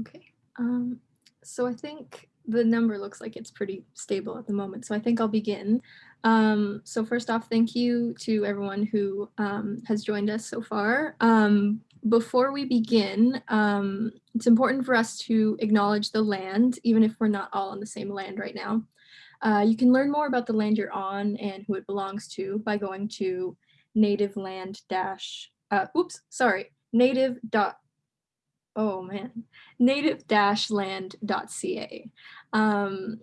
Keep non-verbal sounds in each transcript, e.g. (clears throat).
Okay. Um, so I think the number looks like it's pretty stable at the moment. So I think I'll begin. Um, so first off, thank you to everyone who um, has joined us so far. Um, before we begin, um, it's important for us to acknowledge the land, even if we're not all on the same land right now. Uh, you can learn more about the land you're on and who it belongs to by going to native land dash, uh, oops, sorry, native dot oh man, native-land.ca. Um,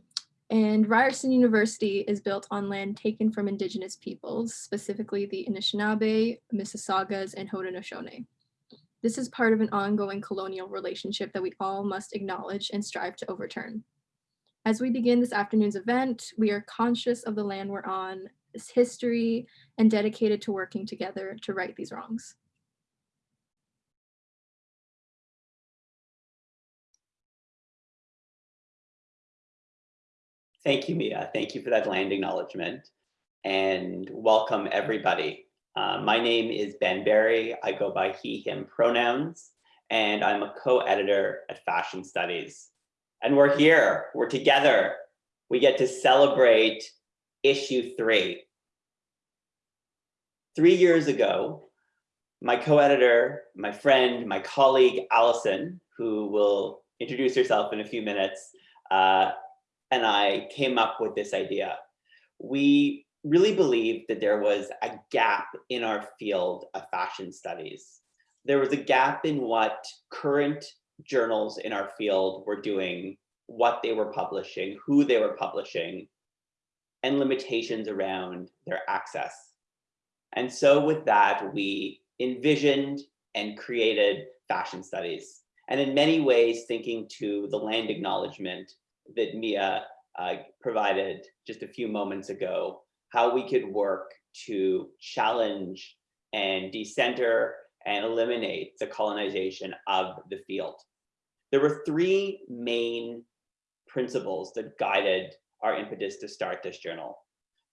and Ryerson University is built on land taken from indigenous peoples, specifically the Anishinaabe, Mississaugas, and Haudenosaunee. This is part of an ongoing colonial relationship that we all must acknowledge and strive to overturn. As we begin this afternoon's event, we are conscious of the land we're on, its history, and dedicated to working together to right these wrongs. Thank you, Mia. Thank you for that land acknowledgement and welcome everybody. Uh, my name is Ben Barry. I go by he, him pronouns, and I'm a co-editor at Fashion Studies. And we're here, we're together. We get to celebrate issue three. Three years ago, my co-editor, my friend, my colleague, Alison, who will introduce herself in a few minutes, uh, and I came up with this idea. We really believed that there was a gap in our field of fashion studies. There was a gap in what current journals in our field were doing, what they were publishing, who they were publishing, and limitations around their access. And so with that, we envisioned and created fashion studies. And in many ways, thinking to the land acknowledgement that Mia uh, provided just a few moments ago, how we could work to challenge and decenter and eliminate the colonization of the field. There were three main principles that guided our impetus to start this journal.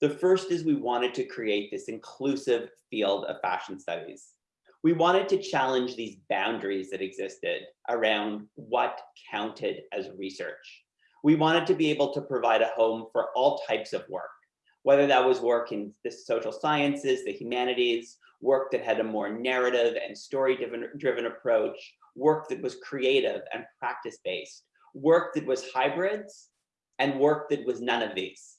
The first is we wanted to create this inclusive field of fashion studies. We wanted to challenge these boundaries that existed around what counted as research we wanted to be able to provide a home for all types of work, whether that was work in the social sciences, the humanities, work that had a more narrative and story driven, driven approach, work that was creative and practice-based, work that was hybrids, and work that was none of these.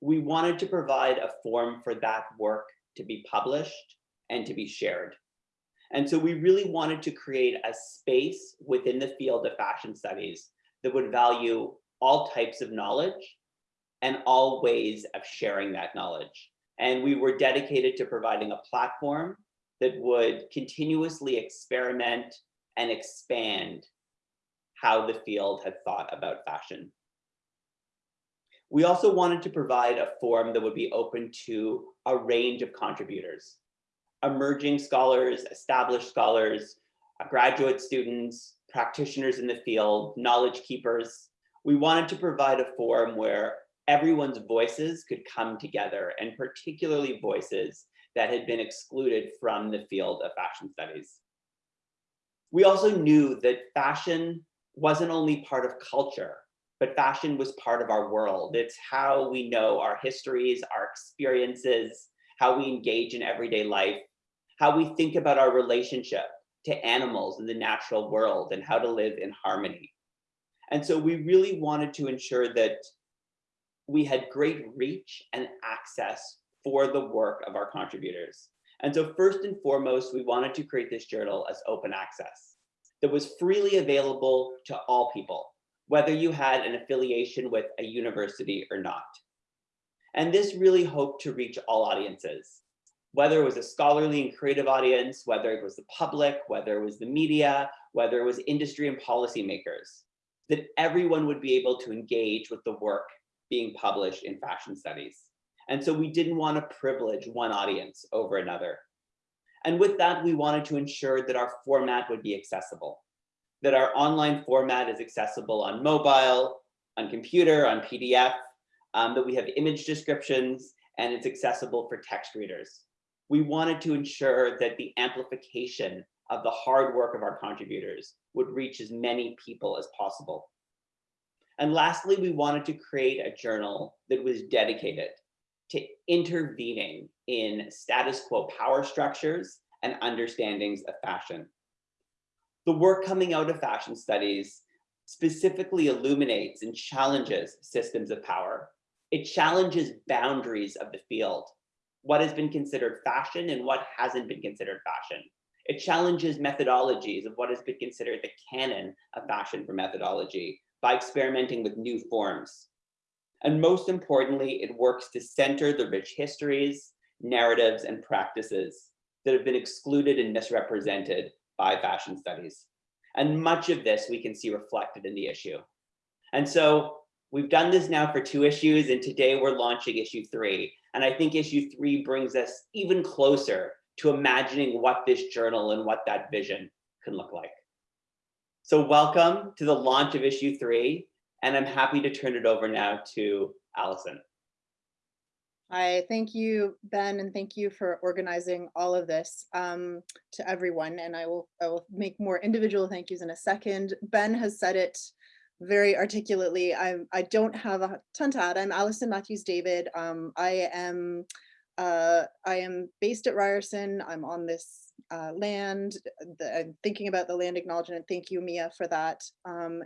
We wanted to provide a forum for that work to be published and to be shared. And so we really wanted to create a space within the field of fashion studies that would value all types of knowledge and all ways of sharing that knowledge. And we were dedicated to providing a platform that would continuously experiment and expand how the field had thought about fashion. We also wanted to provide a forum that would be open to a range of contributors, emerging scholars, established scholars, graduate students, practitioners in the field, knowledge keepers, we wanted to provide a forum where everyone's voices could come together and particularly voices that had been excluded from the field of fashion studies. We also knew that fashion wasn't only part of culture, but fashion was part of our world. It's how we know our histories, our experiences, how we engage in everyday life, how we think about our relationship to animals in the natural world and how to live in harmony. And so we really wanted to ensure that we had great reach and access for the work of our contributors. And so first and foremost, we wanted to create this journal as open access that was freely available to all people, whether you had an affiliation with a university or not. And this really hoped to reach all audiences, whether it was a scholarly and creative audience, whether it was the public, whether it was the media, whether it was industry and policymakers that everyone would be able to engage with the work being published in fashion studies. And so we didn't want to privilege one audience over another. And with that, we wanted to ensure that our format would be accessible, that our online format is accessible on mobile, on computer, on PDF, um, that we have image descriptions, and it's accessible for text readers. We wanted to ensure that the amplification of the hard work of our contributors would reach as many people as possible. And lastly, we wanted to create a journal that was dedicated to intervening in status quo power structures and understandings of fashion. The work coming out of fashion studies specifically illuminates and challenges systems of power. It challenges boundaries of the field, what has been considered fashion and what hasn't been considered fashion. It challenges methodologies of what has been considered the canon of fashion for methodology by experimenting with new forms. And most importantly, it works to center the rich histories, narratives, and practices that have been excluded and misrepresented by fashion studies. And much of this we can see reflected in the issue. And so we've done this now for two issues, and today we're launching issue three. And I think issue three brings us even closer to imagining what this journal and what that vision can look like. So welcome to the launch of issue three, and I'm happy to turn it over now to Alison. Hi, thank you, Ben, and thank you for organizing all of this um, to everyone. And I will, I will make more individual thank yous in a second. Ben has said it very articulately. I, I don't have a ton to add. I'm Alison Matthews David. Um, I am uh, I am based at Ryerson. I'm on this uh, land. The, I'm thinking about the land acknowledgement. Thank you, Mia, for that. Um,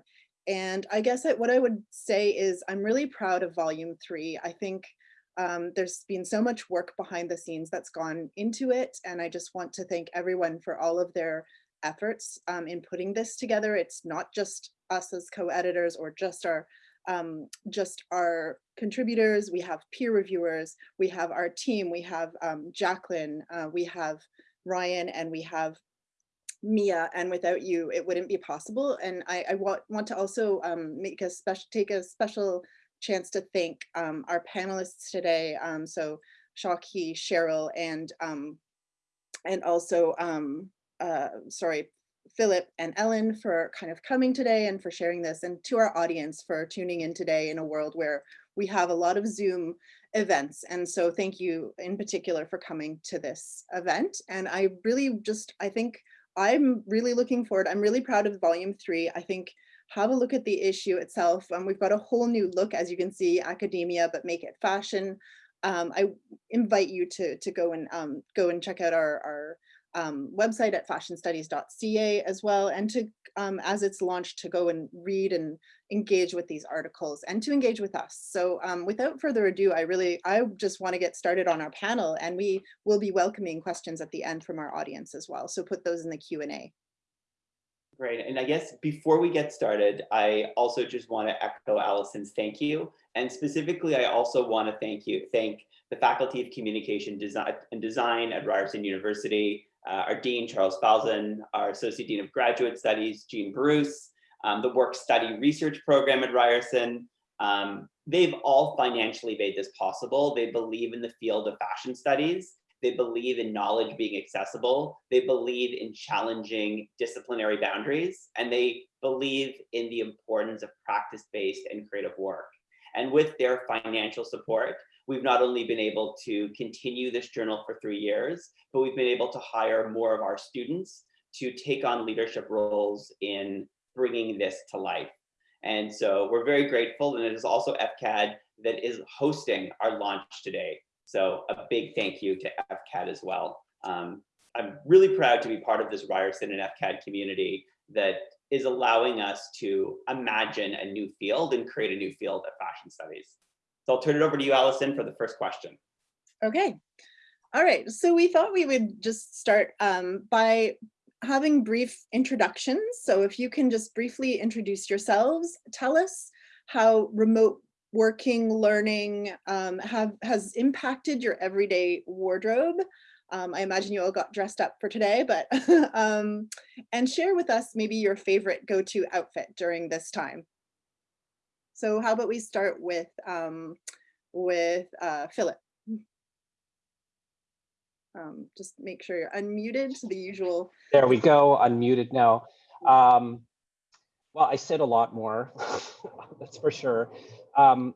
and I guess what I would say is I'm really proud of volume three. I think um, there's been so much work behind the scenes that's gone into it. And I just want to thank everyone for all of their efforts um, in putting this together. It's not just us as co-editors or just our um, just our contributors, we have peer reviewers, we have our team, we have um, Jacqueline, uh, we have Ryan, and we have Mia, and without you, it wouldn't be possible. And I, I want, want to also um, make a special, take a special chance to thank um, our panelists today. Um, so Shaki, Cheryl, and um, and also, um, uh, sorry, Philip and Ellen for kind of coming today and for sharing this and to our audience for tuning in today in a world where we have a lot of Zoom events. And so thank you in particular for coming to this event. And I really just, I think I'm really looking forward. I'm really proud of volume three. I think have a look at the issue itself. Um, we've got a whole new look, as you can see, academia, but make it fashion. Um, I invite you to, to go and um, go and check out our, our um, website at fashionstudies.ca as well, and to, um, as it's launched, to go and read and engage with these articles and to engage with us. So um, without further ado, I really, I just want to get started on our panel and we will be welcoming questions at the end from our audience as well. So put those in the Q&A. Great. And I guess before we get started, I also just want to echo Alison's thank you. And specifically, I also want to thank you, thank the Faculty of Communication Design and Design at Ryerson University, uh, our Dean, Charles Falzon, our Associate Dean of Graduate Studies, Jean Bruce, um, the Work Study Research Program at Ryerson. Um, they've all financially made this possible. They believe in the field of fashion studies they believe in knowledge being accessible. They believe in challenging disciplinary boundaries, and they believe in the importance of practice-based and creative work. And with their financial support, we've not only been able to continue this journal for three years, but we've been able to hire more of our students to take on leadership roles in bringing this to life. And so we're very grateful, and it is also FCAD that is hosting our launch today. So a big thank you to FCAD as well. Um, I'm really proud to be part of this Ryerson and FCAD community that is allowing us to imagine a new field and create a new field of fashion studies. So I'll turn it over to you, Alison, for the first question. Okay. All right. So we thought we would just start um, by having brief introductions. So if you can just briefly introduce yourselves, tell us how remote working, learning um, have has impacted your everyday wardrobe. Um, I imagine you all got dressed up for today, but (laughs) um, and share with us maybe your favorite go-to outfit during this time. So how about we start with um, with uh, Philip. Um, just make sure you're unmuted, to the usual. There we go, unmuted now. Um, well, I said a lot more, (laughs) that's for sure. Um,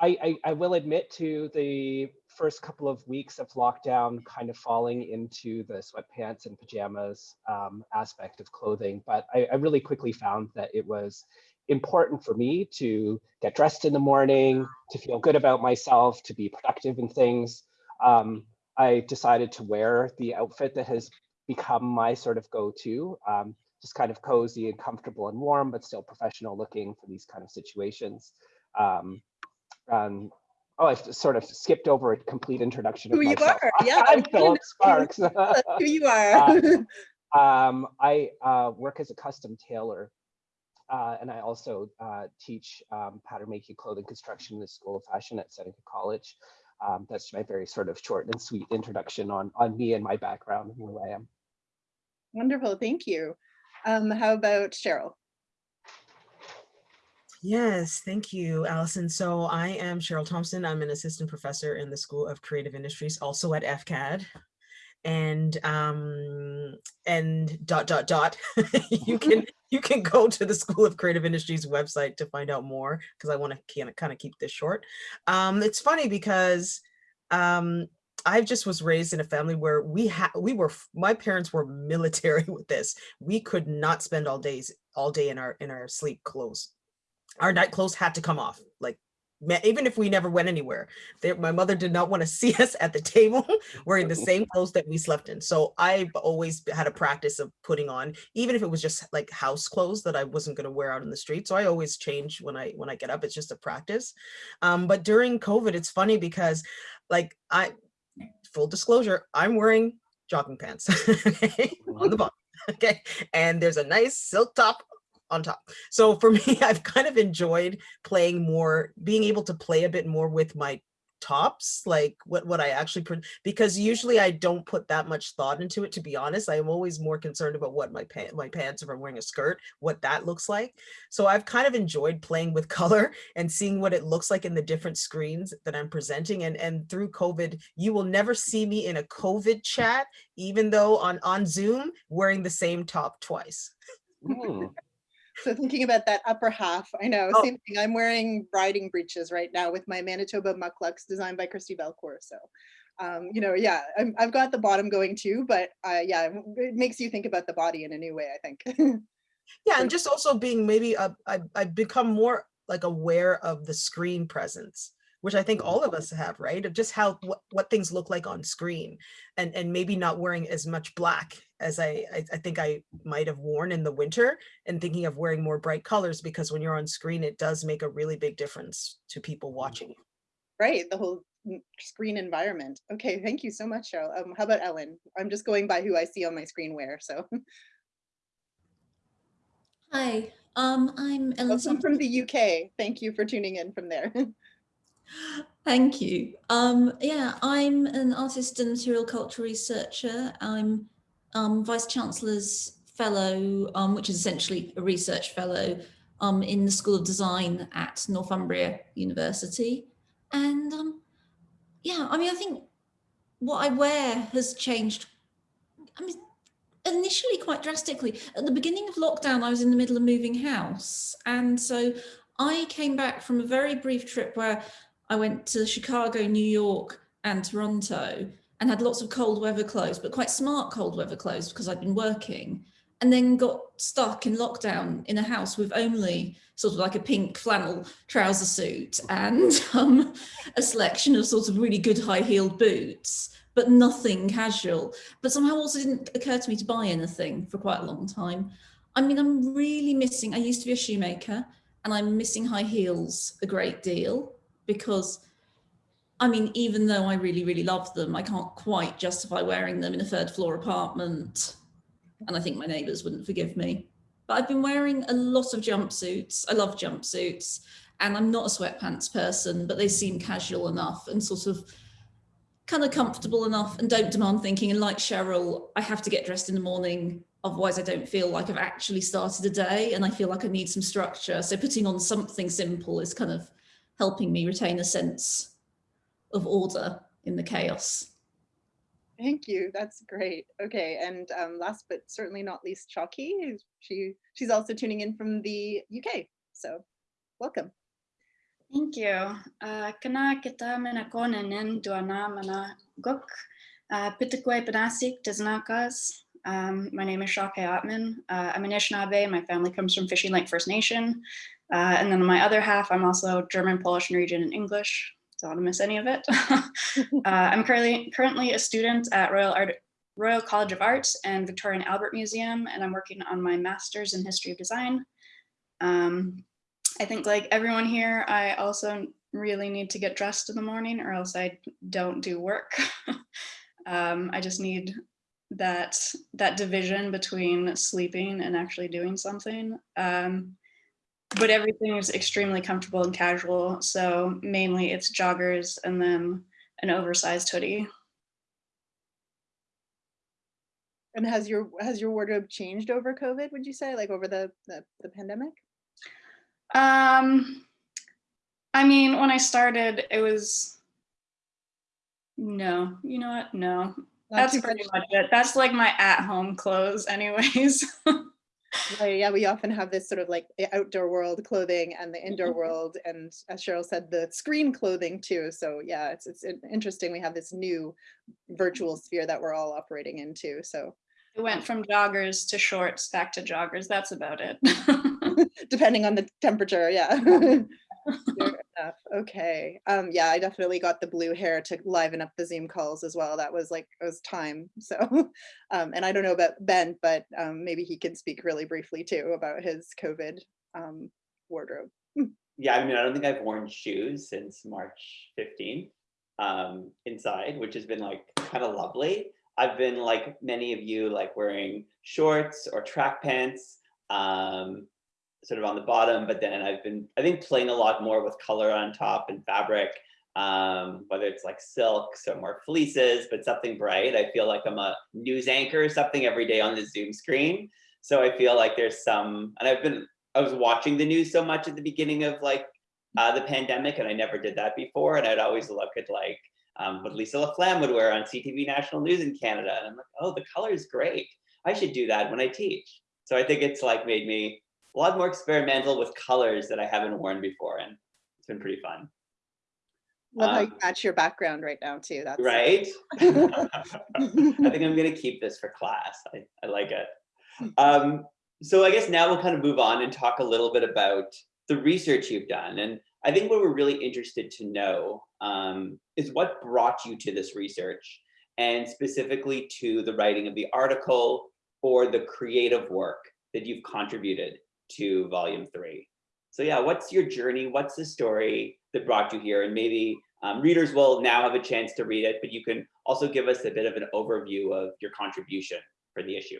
I, I, I, will admit to the first couple of weeks of lockdown kind of falling into the sweatpants and pajamas um, aspect of clothing, but I, I really quickly found that it was important for me to get dressed in the morning, to feel good about myself, to be productive in things. Um, I decided to wear the outfit that has become my sort of go-to, um, just kind of cozy and comfortable and warm, but still professional looking for these kind of situations. Um, um, oh, I've sort of skipped over a complete introduction of Who you myself. are, (laughs) yeah, I'm Philip (laughs) Sparks. Who (laughs) you are. Um, I uh, work as a custom tailor, uh, and I also uh, teach um, pattern making, clothing construction in the School of Fashion at Seneca College. Um, that's my very sort of short and sweet introduction on on me and my background and who I am. Wonderful, thank you. Um, how about Cheryl? Yes, thank you, Alison. So I am Cheryl Thompson. I'm an assistant professor in the School of Creative Industries, also at FCAD. And um, and dot dot dot. (laughs) you can you can go to the School of Creative Industries website to find out more because I want to kind of keep this short. Um, it's funny because um, I just was raised in a family where we had we were my parents were military (laughs) with this. We could not spend all days all day in our in our sleep clothes our night clothes had to come off like even if we never went anywhere they, my mother did not want to (laughs) see us at the table wearing the same (laughs) clothes that we slept in. So i've always had a practice of putting on even if it was just like house clothes that i wasn't going to wear out in the street. So i always change when i when i get up it's just a practice. Um, but during covid it's funny because like i full disclosure i'm wearing jogging pants (laughs) on the bottom okay? And there's a nice silk top on top. So for (laughs) me, I've kind of enjoyed playing more, being able to play a bit more with my tops, like what, what I actually, put because usually I don't put that much thought into it, to be honest. I'm always more concerned about what my, my pants, if I'm wearing a skirt, what that looks like. So I've kind of enjoyed playing with (laughs) color and seeing what it looks like in the different screens that I'm presenting. And, and through COVID, you will never see me in a COVID chat, even though on, on Zoom, wearing the same top twice. Hmm. So thinking about that upper half, I know, Oh. same thing. I'm wearing riding breeches right now with my Manitobah Mukluks designed by Christi Belcourt. So, um, you know, yeah, I'm, I've got the bottom going too, but uh, yeah, it makes you think about the body in a new way, I think. (laughs) Yeah, and just also being maybe uh, I I've become more like aware of the screen presence, which I think all of us have, right? Of just how what, what things look like on screen, and and maybe not wearing as much black as I, I I think I might have worn in the winter, and thinking of wearing more bright colors because when you're on screen, it does make a really big difference to people watching you. right, the whole mm, screen environment. Okay, thank you so much, Cheryl. Um, how about Ellen? I'm just going by who I see on my screen wear, so. Hi, um, I'm (laughs) Ellen Welcome from the UK. Thank you for tuning in from there. (laughs) Thank you. Um, yeah, I'm an artist and material culture researcher. I'm um, Vice Chancellor's Fellow, um, which is essentially a research fellow um, in the School of Design at Northumbria University. And um, yeah, I mean, I think what I wear has changed. I mean, initially quite drastically. At the beginning of lockdown, I was in the middle of moving house. And so I came back from a very brief trip where I went to Chicago, New York, and Toronto and had lots of cold weather clothes, but quite smart cold weather clothes because I'd been working. And then got stuck in lockdown in a house with only sort of like a pink flannel trouser suit and (laughs) um, a selection of sort of really good high heeled boots, but nothing casual. But somehow also didn't occur to me to buy anything for quite a long time. I mean, I'm really missing, I used to be a shoemaker and I'm missing high heels a great deal because I mean, even though I really, really love them, I can't quite justify wearing them in a third floor apartment. And I think my neighbors wouldn't forgive me. But I've been wearing a lot of jumpsuits. I love jumpsuits. And I'm not a sweatpants person, but they seem casual enough and sort of kind of comfortable enough and don't demand thinking. And like Cheryl, I have to get dressed in the morning. Otherwise, I don't feel like I've actually started a day and I feel like I need some structure. So putting on something simple is kind of helping me retain a sense of order in the chaos. Thank you. That's great. Okay, and um, last but certainly not least, Chalky. She she's also tuning in from the UK. So welcome. Thank you. Uh, kana kita mena kona nin duana mana guk. Uh, Pitakwe Panasik Tiznakas. Um, my name is Shake Ottman. Uh, I'm an Anishinaabe. My family comes from Fishing Lake First Nation. Uh, and then on my other half, I'm also German, Polish, Norwegian, and English. Don't want to miss any of it. (laughs) (laughs) uh, I'm currently currently a student at Royal Art Royal College of Arts and Victorian Albert Museum, and I'm working on my master's in history of design. Um, I think like everyone here, I also really need to get dressed in the morning or else I don't do work. (laughs) um, I just need that that division between sleeping and actually doing something. Um, but everything is extremely comfortable and casual. So mainly it's joggers and then an oversized hoodie. And has your has your wardrobe changed over COVID, would you say, like over the the, the pandemic? Um, I mean, when I started, it was no, you know what? No, Not that's pretty much. much it. That's like my at-home clothes, anyways. (laughs) Right, yeah, we often have this sort of like outdoor world clothing and the indoor Mhm. world, and as Cheryl said, the screen clothing too. So yeah, it's it's interesting. We have this new virtual sphere that we're all operating into. So it went from joggers to shorts, back to joggers. That's about it. (laughs) depending on the temperature, yeah. (laughs) (laughs) Enough. Okay. Um, yeah, I definitely got the blue hair to liven up the Zoom calls as well. That was like it was time. (laughs) So, um, and I don't know about Ben, but um, maybe he can speak really briefly too about his COVID um, wardrobe. (laughs) Yeah, I mean, I don't think I've worn shoes since March 15th um, inside, which has been like kind of lovely. I've been like many of you, like wearing shorts or track pants, um, sort of on the bottom, but then I've been, I think, playing a lot more with color on top and fabric, um, whether it's like silks or more fleeces, but something bright. I feel like I'm a news anchor or something every day on the Zoom screen. So I feel like there's some, and I've been I was watching the news so much at the beginning of like uh, the pandemic, and I never did that before. And I'd always look at like um, what Lisa LaFlamme would wear on CTV National News in Canada, and I'm like, oh, the color is great. I should do that when I teach. So I think it's like made me a lot more experimental with colors that I haven't worn before, and it's been pretty fun. Love how you Um, match your background right now too. That's Right? (laughs) (laughs) I think I'm gonna keep this for class. I, I like it. Um, so I guess now we'll kind of move on and talk a little bit about the research you've done. And I think what we're really interested to know um, is what brought you to this research and specifically to the writing of the article or the creative work that you've contributed to volume three. So yeah, what's your journey? What's the story that brought you here? And maybe um, readers will now have a chance to read it, but you can also give us a bit of an overview of your contribution for the issue.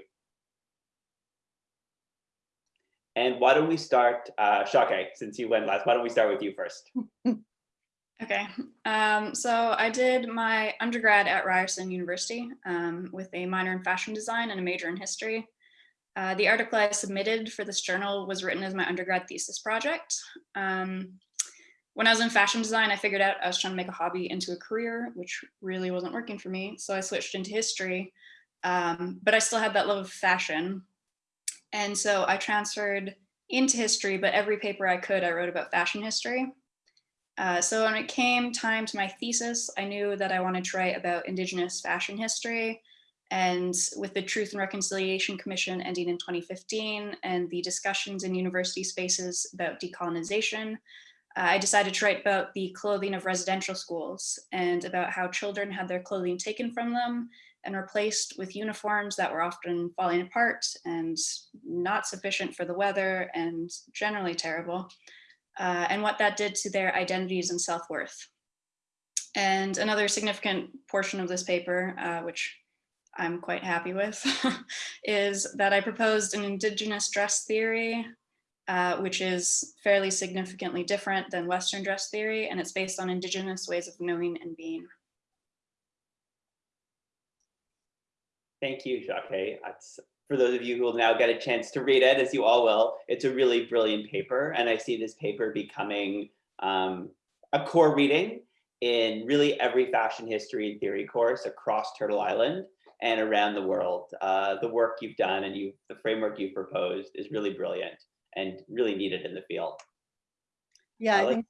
And why don't we start, uh, Shake, since you went last, why don't we start with you first? (laughs) Okay, um, so I did my undergrad at Ryerson University um, with a minor in fashion design and a major in history. Uh, the article I submitted for this journal was written as my undergrad thesis project. Um, when I was in fashion design, I figured out I was trying to make a hobby into a career, which really wasn't working for me. So I switched into history, um, but I still had that love of fashion. And so I transferred into history, but every paper I could, I wrote about fashion history. Uh, so when it came time to my thesis, I knew that I wanted to write about Indigenous fashion history. And with the Truth and Reconciliation Commission ending in 2015 and the discussions in university spaces about decolonization, uh, I decided to write about the clothing of residential schools and about how children had their clothing taken from them and replaced with uniforms that were often falling apart and not sufficient for the weather and generally terrible uh, and what that did to their identities and self-worth. And another significant portion of this paper, uh, which I'm quite happy with, (laughs) is that I proposed an indigenous dress theory, uh, which is fairly significantly different than Western dress theory, and it's based on indigenous ways of knowing and being. Thank you, Jacques. That's, for those of you who will now get a chance to read it, as you all will, it's a really brilliant paper. And I see this paper becoming um, a core reading in really every fashion history and theory course across Turtle Island and around the world. Uh, the work you've done and you, the framework you've proposed is really brilliant and really needed in the field. Yeah, I Alex? think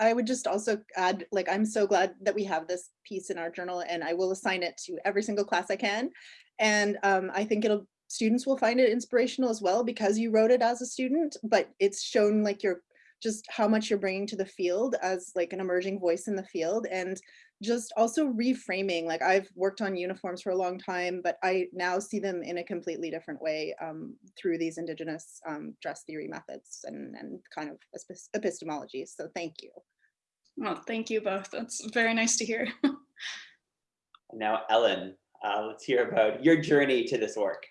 I would just also add, like, I'm so glad that we have this piece in our journal and I will assign it to every single class I can. And um, I think it'll, students will find it inspirational as well because you wrote it as a student, but it's shown like you're just how much you're bringing to the field as like an emerging voice in the field and just also reframing like I've worked on uniforms for a long time but I now see them in a completely different way um, through these indigenous um, dress theory methods and, and kind of epistemology so thank you. Well thank you both that's very nice to hear. (laughs) now Ellen uh, let's hear about your journey to this work.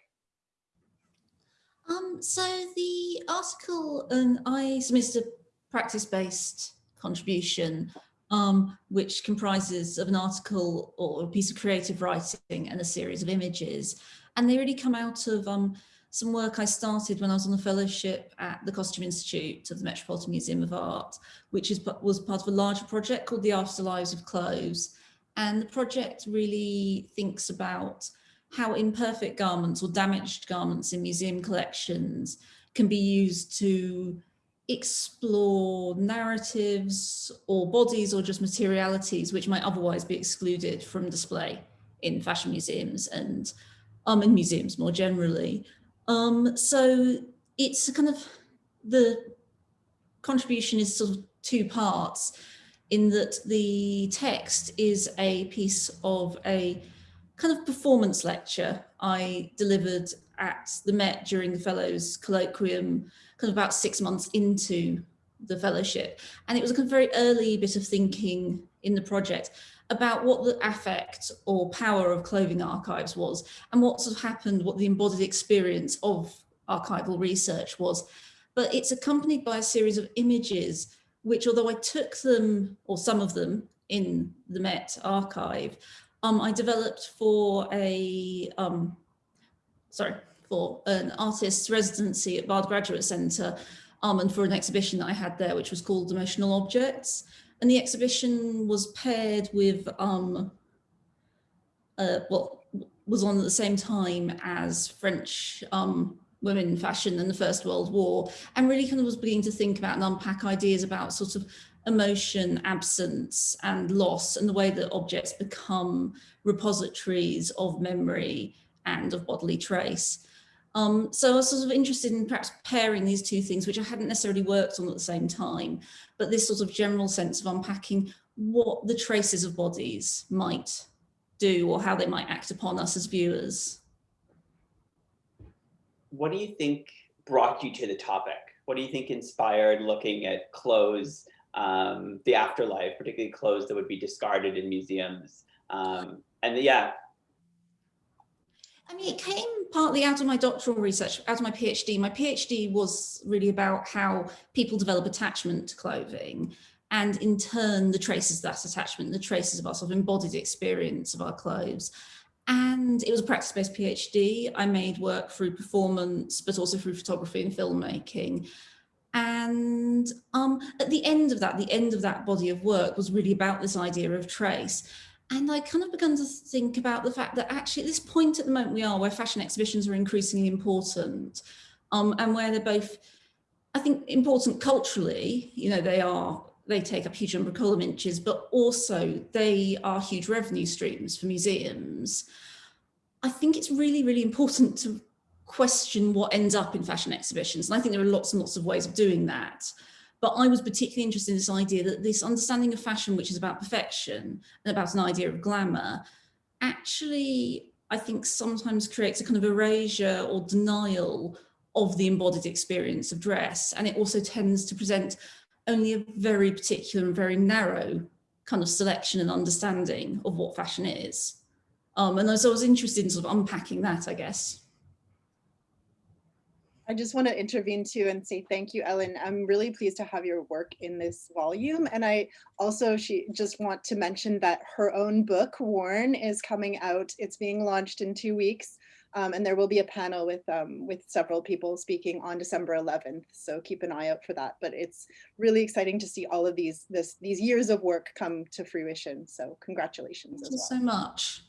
Um, so the article, and I submitted a practice-based contribution, um, which comprises of an article or a piece of creative writing and a series of images. And they really come out of um, some work I started when I was on a fellowship at the Costume Institute of the Metropolitan Museum of Art, which is, was part of a larger project called the Afterlives of Clothes. And the project really thinks about how imperfect garments or damaged garments in museum collections can be used to explore narratives or bodies or just materialities which might otherwise be excluded from display in fashion museums and um, in museums more generally. Um, so it's kind of the contribution is sort of two parts in that the text is a piece of a kind of performance lecture I delivered at the Met during the Fellows Colloquium, kind of about six months into the fellowship. And it was a kind of very early bit of thinking in the project about what the affect or power of clothing archives was and what sort of happened, what the embodied experience of archival research was. But it's accompanied by a series of images, which although I took them, or some of them, in the Met archive, um, I developed for a, um, sorry, for an artist's residency at Bard Graduate Centre um, and for an exhibition that I had there, which was called Emotional Objects. And the exhibition was paired with, um, uh, well, was on at the same time as French um, women fashion in the First World War, and really kind of was beginning to think about and unpack ideas about sort of emotion, absence and loss and the way that objects become repositories of memory and of bodily trace. Um, so I was sort of interested in perhaps pairing these two things, which I hadn't necessarily worked on at the same time, but this sort of general sense of unpacking what the traces of bodies might do or how they might act upon us as viewers. What do you think brought you to the topic? What do you think inspired looking at clothes um, the afterlife, particularly clothes that would be discarded in museums. Um, and yeah. I mean, it came partly out of my doctoral research, out of my PhD. My PhD was really about how people develop attachment to clothing and in turn the traces of that attachment, the traces of our sort of embodied experience of our clothes. And it was a practice-based PhD. I made work through performance, but also through photography and filmmaking. And um, at the end of that, the end of that body of work was really about this idea of trace. And I kind of began to think about the fact that actually at this point at the moment we are where fashion exhibitions are increasingly important um, and where they're both, I think, important culturally, you know, they are, they take up huge number of column inches, but also they are huge revenue streams for museums. I think it's really, really important to question what ends up in fashion exhibitions. And I think there are lots and lots of ways of doing that. But I was particularly interested in this idea that this understanding of fashion, which is about perfection and about an idea of glamour, actually, I think sometimes creates a kind of erasure or denial of the embodied experience of dress. And it also tends to present only a very particular and very narrow kind of selection and understanding of what fashion is. Um, and so I was interested in sort of unpacking that, I guess. I just want to intervene too and say thank you, Ellen. I'm really pleased to have your work in this volume. And I also she just want to mention that her own book, Worn, is coming out. It's being launched in two weeks. Um, and there will be a panel with um, with several people speaking on December 11th. So keep an eye out for that. But it's really exciting to see all of these this these years of work come to fruition. So congratulations. Thank you well. so much.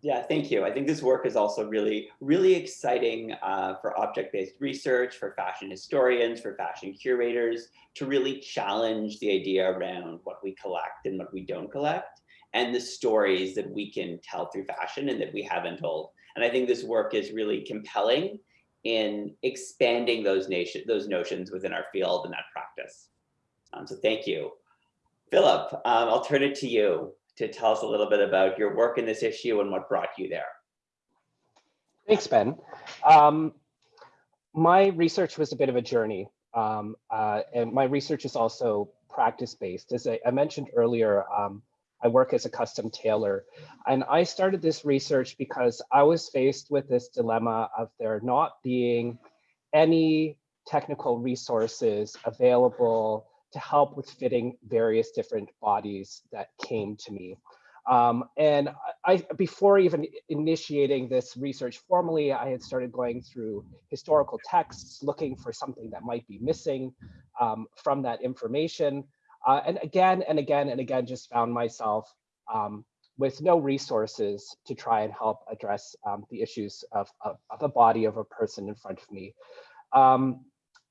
Yeah, thank you. I think this work is also really, really exciting uh, for object-based research, for fashion historians, for fashion curators, to really challenge the idea around what we collect and what we don't collect, and the stories that we can tell through fashion and that we haven't told. And I think this work is really compelling in expanding those nation, those notions within our field and that practice. Um, so thank you. Philip, um, I'll turn it to you to tell us a little bit about your work in this issue and what brought you there. Thanks, Ben. Um, my research was a bit of a journey, um, uh, and my research is also practice-based. As I, I, mentioned earlier, um, I work as a custom tailor, and I started this research because I was faced with this dilemma of there not being any technical resources available to help with fitting various different bodies that came to me. Um, and I, before even initiating this research formally, I had started going through historical texts, looking for something that might be missing um, from that information. Uh, and again and again and again, just found myself um, with no resources to try and help address um, the issues of, of, of, a body of a person in front of me. Um,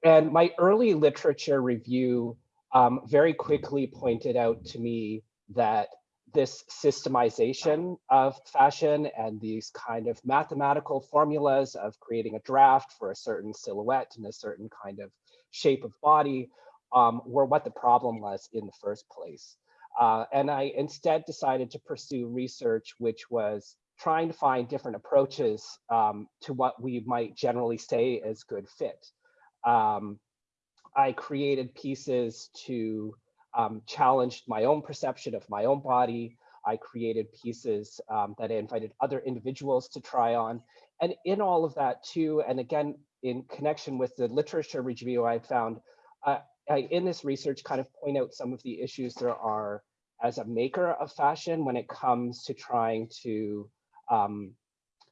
and my early literature review um, very quickly pointed out to me that this systemization of fashion and these kind of mathematical formulas of creating a draft for a certain silhouette and a certain kind of shape of body um, were what the problem was in the first place. Uh, and I instead decided to pursue research which was trying to find different approaches um, to what we might generally say as good fit. Um, I created pieces to um, challenge my own perception of my own body. I created pieces um, that I invited other individuals to try on. And in all of that too, and again, in connection with the literature review I found, uh, I, in this research kind of point out some of the issues there are as a maker of fashion when it comes to trying to um,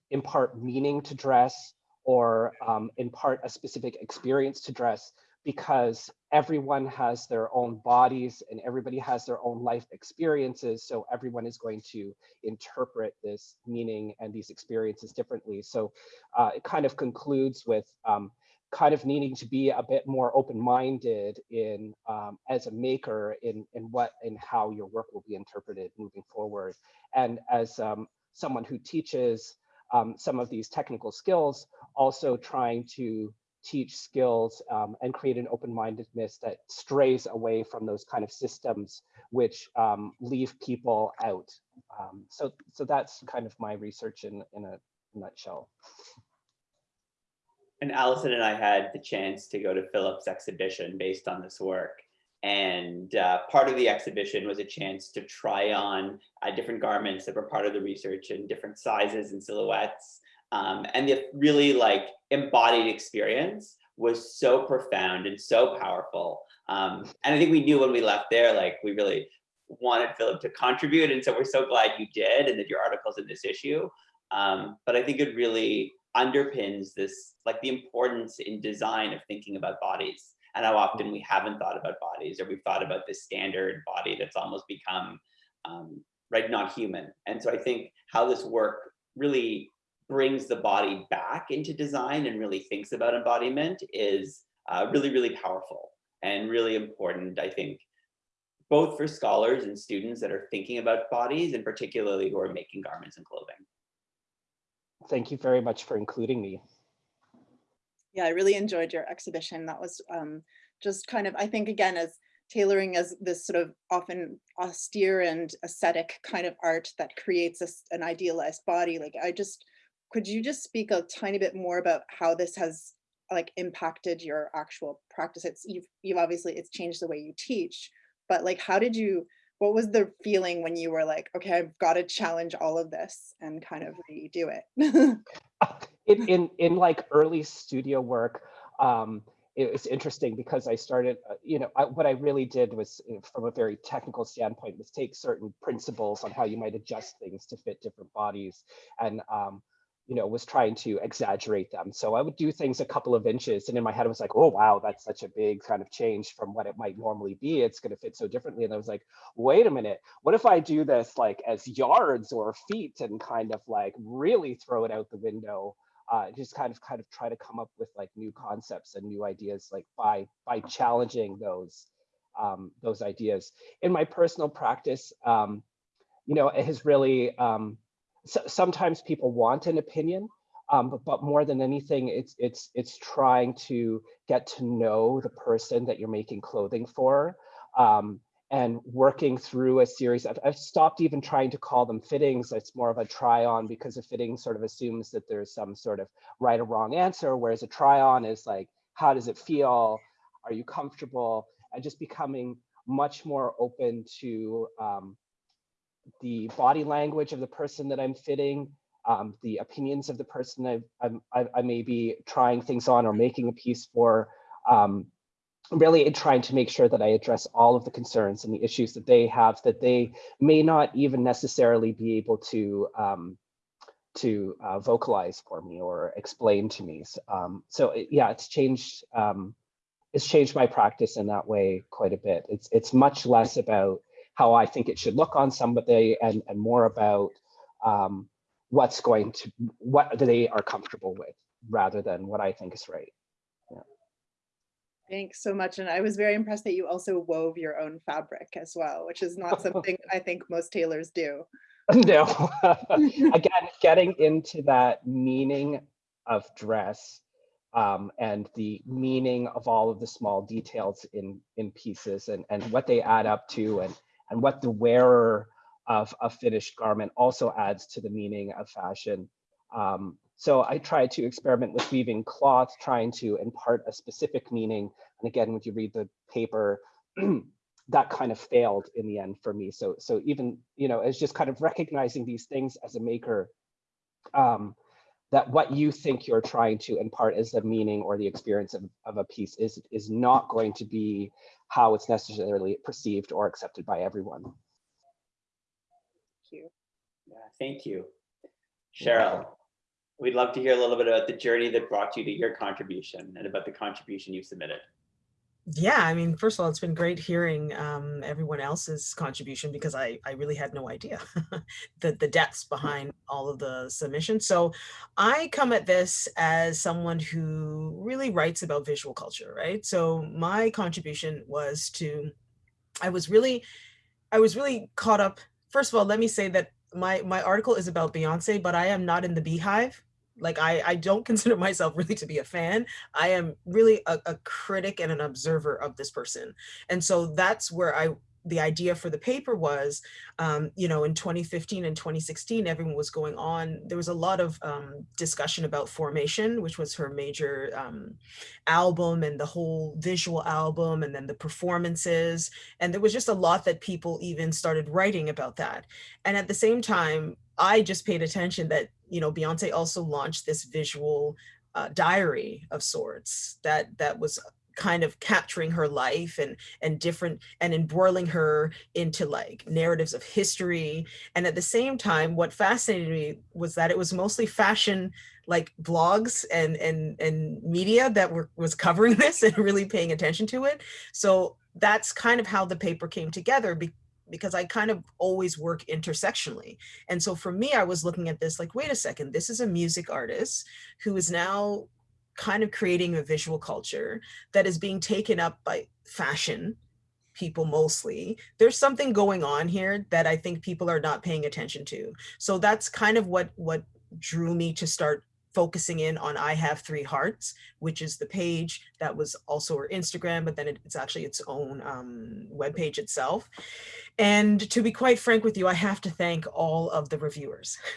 impart meaning to dress or um, impart a specific experience to dress because everyone has their own bodies and everybody has their own life experiences. So everyone is going to interpret this meaning and these experiences differently. So uh, it kind of concludes with um, kind of needing to be a bit more open-minded in um, as a maker in, in what and how your work will be interpreted moving forward. And as um, someone who teaches um, some of these technical skills, also trying to teach skills um, and create an open-mindedness that strays away from those kind of systems which um, leave people out. Um, so, so that's kind of my research in, in a nutshell. And Alison and I had the chance to go to Philip's exhibition based on this work. And uh, part of the exhibition was a chance to try on uh, different garments that were part of the research in different sizes and silhouettes. Um, and the really like embodied experience was so profound and so powerful. Um, and I think we knew when we left there, like we really wanted Philip to contribute. And so we're so glad you did and that your article's in this issue. Um, but I think it really underpins this, like the importance in design of thinking about bodies and how often we haven't thought about bodies or we've thought about this standard body that's almost become, um, right, not human. And so I think how this work really brings the body back into design and really thinks about embodiment is uh, really, really powerful and really important, I think, both for scholars and students that are thinking about bodies and particularly who are making garments and clothing. Thank you very much for including me. Yeah, I really enjoyed your exhibition. That was um, just kind of, I think, again, as tailoring as this sort of often austere and aesthetic kind of art that creates a, an idealized body. Like I just could you just speak a tiny bit more about how this has like impacted your actual practice? It's you've, you've obviously it's changed the way you teach, but like how did you what was the feeling when you were like, okay, I've got to challenge all of this and kind of redo it? (laughs) in, in in like early studio work, um, it was interesting because I started, uh, you know, I, what I really did was, uh, from a very technical standpoint, was take certain principles on how you might adjust things to fit different bodies, and um, you know, was trying to exaggerate them. So I would do things a couple of inches and in my head I was like, oh, wow, that's such a big kind of change from what it might normally be. It's going to fit so differently. And I was like, wait a minute, what if I do this like as yards or feet and kind of like really throw it out the window? Uh, just kind of kind of try to come up with like new concepts and new ideas like by by challenging those um, those ideas. In my personal practice, um, you know, it has really um, so, sometimes people want an opinion, um, but, but more than anything, it's it's it's trying to get to know the person that you're making clothing for, um, and working through a series. I've, I've stopped even trying to call them fittings. It's more of a try on because a fitting sort of assumes that there's some sort of right or wrong answer, whereas a try on is like, how does it feel? Are you comfortable? And just becoming much more open to um, the body language of the person that I'm fitting, um, the opinions of the person I've, I'm, I, I may be trying things on or making a piece for, um, really trying to make sure that I address all of the concerns and the issues that they have that they may not even necessarily be able to um, to uh, vocalize for me or explain to me. So, um, so it, yeah, it's changed. Um, it's changed my practice in that way quite a bit. It's it's much less about how I think it should look on somebody and, and more about um, what's going to, what they are comfortable with rather than what I think is right. Yeah. Thanks so much. And I was very impressed that you also wove your own fabric as well, which is not (laughs) something I think most tailors do. (laughs) No, (laughs) again, getting into that meaning of dress um, and the meaning of all of the small details in in pieces and and what they add up to and and what the wearer of a finished garment also adds to the meaning of fashion. Um, so I tried to experiment with weaving cloth, trying to impart a specific meaning. And again, when you read the paper, (clears throat) that kind of failed in the end for me. So, so even, you know, it's just kind of recognizing these things as a maker, um, that what you think you're trying to impart as the meaning or the experience of, of a piece is, is not going to be how it's necessarily perceived or accepted by everyone. Thank you. Yeah, thank you. Cheryl, we'd love to hear a little bit about the journey that brought you to your contribution and about the contribution you submitted. Yeah, I mean, first of all, it's been great hearing um, everyone else's contribution because I, I really had no idea (laughs) the, the depths behind all of the submissions. So I come at this as someone who really writes about visual culture, right? So my contribution was to, I was really, I was really caught up. First of all, let me say that my, my article is about Beyonce, but I am not in the Beyhive like I, I don't consider myself really to be a fan. I am really a, a critic and an observer of this person. And so that's where I the idea for the paper was, um, you know, in 2015 and 2016, everyone was going on. There was a lot of um, discussion about Formation, which was her major um, album and the whole visual album and then the performances. And there was just a lot that people even started writing about that. And at the same time, I just paid attention that, you know, Beyonce also launched this visual uh, diary of sorts that that was kind of capturing her life and and different and embroiling her into like narratives of history. And at the same time what fascinated me was that it was mostly fashion like blogs and and and media that were was covering (laughs) this and really paying attention to it. So that's kind of how the paper came together because I kind of always work intersectionally. And so for me, I was looking at this like, wait a second, this is a music artist who is now kind of creating a visual culture that is being taken up by fashion people mostly. There's something going on here that I think people are not paying attention to. So that's kind of what what drew me to start focusing in on I Have Three Hearts, which is the page that was also her Instagram, but then it's actually its own um, webpage itself. And to be quite frank with you, I have to thank all of the reviewers. (laughs)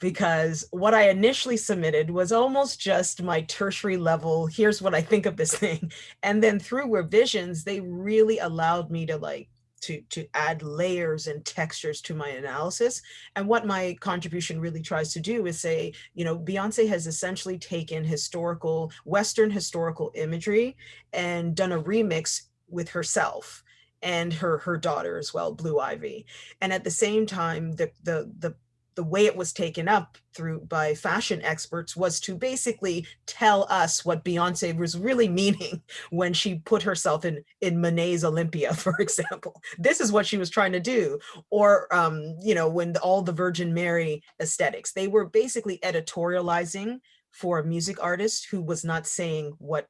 because what I initially submitted was almost just my tertiary level, here's what I think of this (laughs) thing. And then through revisions, they really allowed me to like to, to add layers and textures to my analysis. And what my contribution really tries to do is say, you know, Beyonce has essentially taken historical, Western historical imagery and done a remix with herself and her her daughter as well, Blue Ivy. And at the same time, the the the the way it was taken up through by fashion experts was to basically tell us what Beyonce was really meaning (laughs) when she put herself in in Monet's Olympia, (laughs) for example. This is what she was trying to do. Or um, you know, when all the Virgin Mary aesthetics, they were basically editorializing for a music artist who was not saying what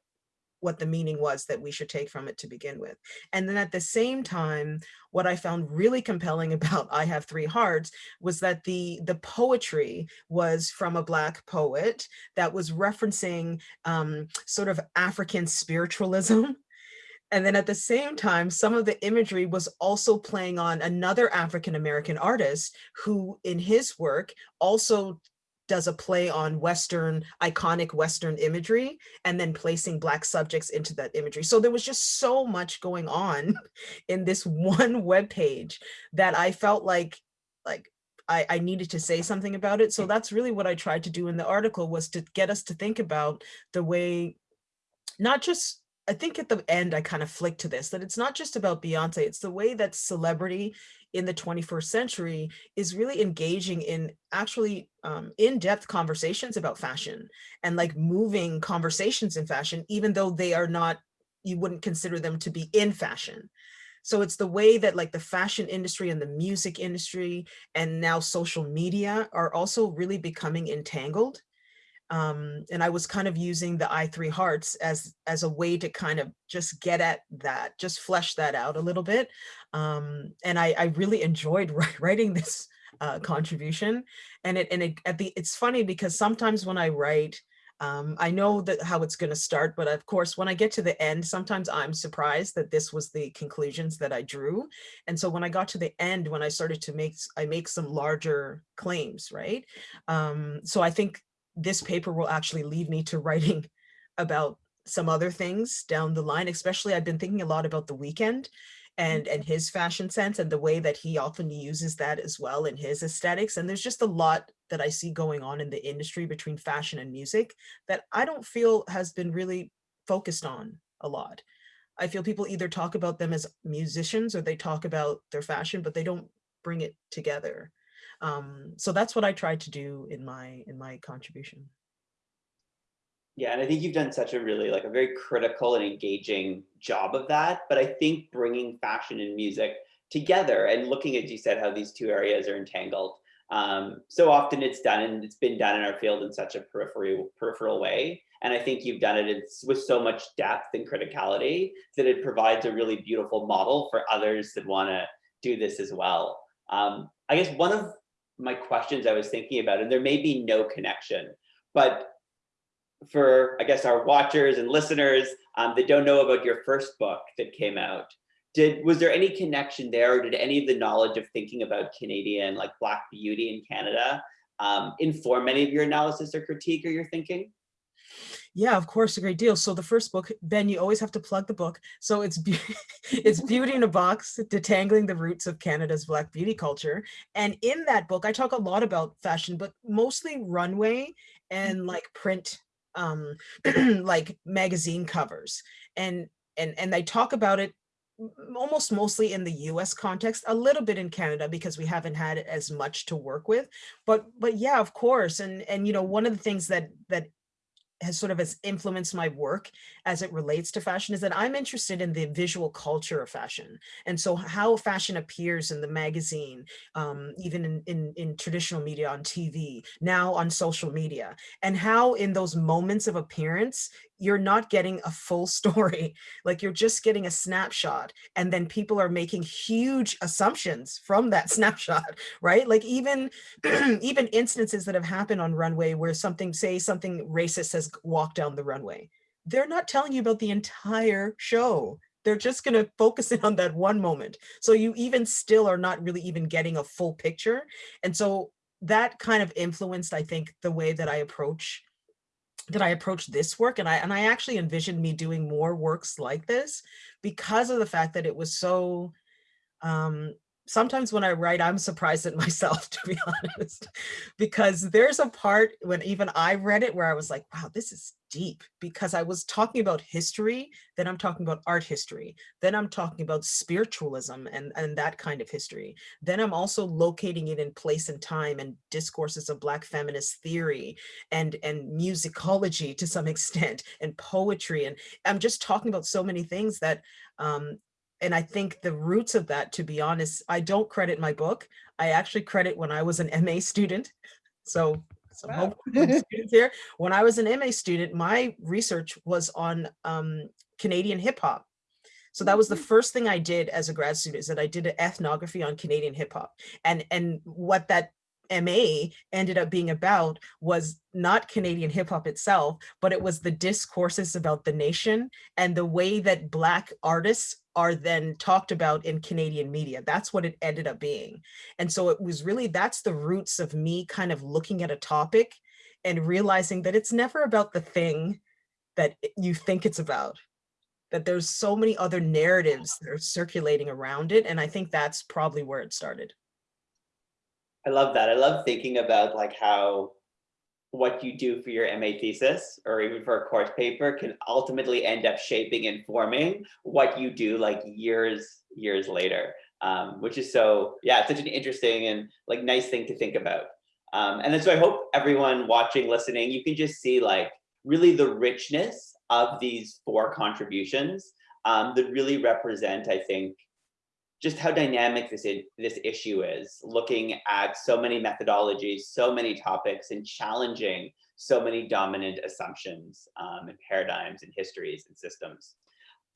what the meaning was that we should take from it to begin with. And then at the same time, what I found really compelling (laughs) about I Have Three Hearts was that the, the poetry was from a Black poet that was referencing um, sort of African spiritualism. (laughs) And then at the same time, some of the imagery was also playing on another African-American artist who in his work also does a play on Western, iconic Western imagery, and then placing Black subjects into that imagery. So there was just so much going on (laughs) in this one (laughs) web page that I felt like, like I, I needed to say something about it. So mm. that's really what I tried to do in the article was to get us to think about the way, not just I think at the end, I kind of flick to this, that it's not just about Beyonce, it's the way that celebrity in the 21st century is really engaging in actually um, in-depth conversations about fashion and like moving conversations in fashion, even though they are not, you wouldn't consider them to be in fashion. So it's the way that like the fashion industry and the music industry and now social media are also really becoming entangled um, and I was kind of using the I three hearts as as a way to kind of just get at that, just flesh that out a little bit. Um, and I, I really enjoyed (laughs) writing this uh, contribution. And it and it at the it's funny because sometimes when I write, um, I know that how it's going to start, but of course, when I get to the end, sometimes I'm surprised that this was the conclusions that I drew. And so when I got to the end, when I started to make, I make some larger claims, right? Um, so I think this paper will actually lead me to writing (laughs) about some other things down the line, especially I've been thinking a lot about the Weeknd and mm-hmm. and his fashion sense and the way that he often uses that as well in his aesthetics. And there's just a lot that I see going on in the industry between fashion and music that I don't feel has been really focused on a lot. I feel people either talk about them as musicians or they talk about their fashion, but they don't bring it together. Um, so that's what I tried to do in my in my contribution. Yeah, and I think you've done such a really like a very critical and engaging job of that. But I think bringing fashion and music together and looking at you said how these two areas are entangled. Um, so often it's done and it's been done in our field in such a peripheral peripheral way. And I think you've done it with so much depth and criticality that it provides a really beautiful model for others that want to do this as well. Um, I guess one of my questions I was thinking about, and there may be no connection, but for, I guess, our watchers and listeners um, that don't know about your first book that came out, did was there any connection there or did any of the knowledge of thinking about Canadian, like Black beauty in Canada, um, inform any of your analysis or critique or your thinking? Yeah, of course, a great deal. So the first book, Ben, you always have to plug the book. So it's be (laughs) it's Beauty in a Box, Detangling the Roots of Canada's Black Beauty Culture. And in that book, I talk a lot about fashion, but mostly runway and like print, um, (clears throat) like magazine covers. And and and I talk about it almost mostly in the US context, a little bit in Canada because we haven't had as much to work with. But but yeah, of course. And and you know, one of the things that that has sort of has influenced my work as it relates to fashion is that I'm interested in the visual culture of fashion. And so how fashion appears in the magazine, um, even in, in, in traditional media on TV, now on social media, and how in those moments of appearance, you're not getting a full (laughs) story. Like you're just getting a snapshot and then people are making huge assumptions from that (laughs) snapshot, right? Like even, (clears throat) even instances that have happened on runway where something, say something racist has walked down the runway. They're not telling you about the entire show. They're just going to focus in on that one moment. So you even still are not really even getting a full picture. And so that kind of influenced, I think, the way that I approach that I approach this work and I and I actually envisioned me doing more works like this because of the fact that it was so um sometimes when I write, I'm surprised at (laughs) myself, to be honest, because there's a part when even I read it where I was like, wow, this is deep because I was talking about history, then I'm talking about art history, then I'm talking about spiritualism and, and that kind of history. Then I'm also locating it in place and time and discourses of Black feminist theory and, and musicology to some (laughs) extent and poetry. And I'm just talking about so many things that um, and I think the roots of that, to be honest, I don't credit my book. I actually credit when I was an MA student. So some Wow. hope for the students here. When I was an MA student, my research was on um, Canadian hip hop. So that was the first thing I did as a grad student is that I did an ethnography on Canadian hip hop. And, and what that MA ended up being about was not Canadian hip hop itself, but it was the discourses about the nation and the way that Black artists are then talked about in Canadian media. That's what it ended up being. And so it was really, that's the roots of me kind of looking at a topic and realizing that it's never about the thing that you think it's about, that there's so many other narratives that are circulating around it. And I think that's probably where it started. I love that. I love thinking about like how what you do for your MA thesis or even for a course paper can ultimately end up shaping and forming what you do like years, years later. Um, which is so, yeah, it's such an interesting and like nice thing to think about. Um, and then so I hope everyone watching, listening, you can just see like really the richness of these four contributions um, that really represent, I think, just how dynamic this this issue is, looking at so many methodologies, so many topics, and challenging so many dominant assumptions um, and paradigms and histories and systems.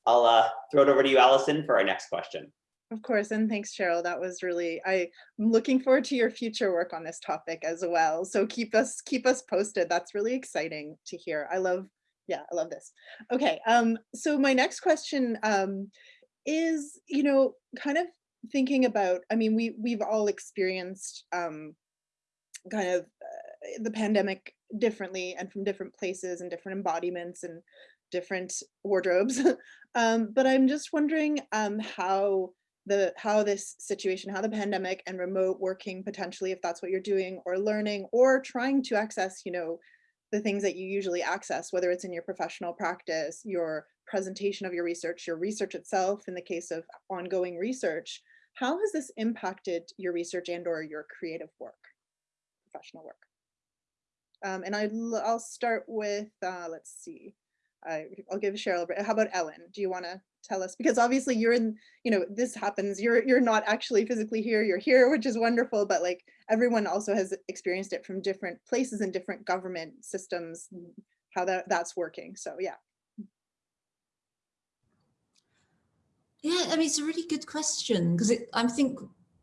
I'll uh, throw it over to you, Alison, for our next question. Of course, and thanks, Cheryl. That was really, I'm looking forward to your future work on this topic as well. So keep us, keep us posted. That's really exciting to hear. I love, yeah, I love this. Okay, um, so my next question um, is, you know, kind of thinking about, I mean, we, we've all experienced um, kind of uh, the pandemic differently and from different places and different embodiments and different wardrobes. (laughs) um, but I'm just wondering um, how the how this situation, how the pandemic and remote working potentially, if that's what you're doing or learning or trying to access, you know, the things that you usually access, whether it's in your professional practice, your presentation of your research, your research itself, in the case of ongoing research, how has this impacted your research and or your creative work, professional work? Um, and I, I'll start with, uh, let's see, I, I'll give Cheryl, a break. how about Ellen? Do you want to tell us? Because obviously you're in, you know, this happens, you're, you're not actually physically here, you're here, which is wonderful, but like everyone also has experienced it from different places and different government systems, how that, that's working. So yeah. Yeah, I mean, it's a really good question because I think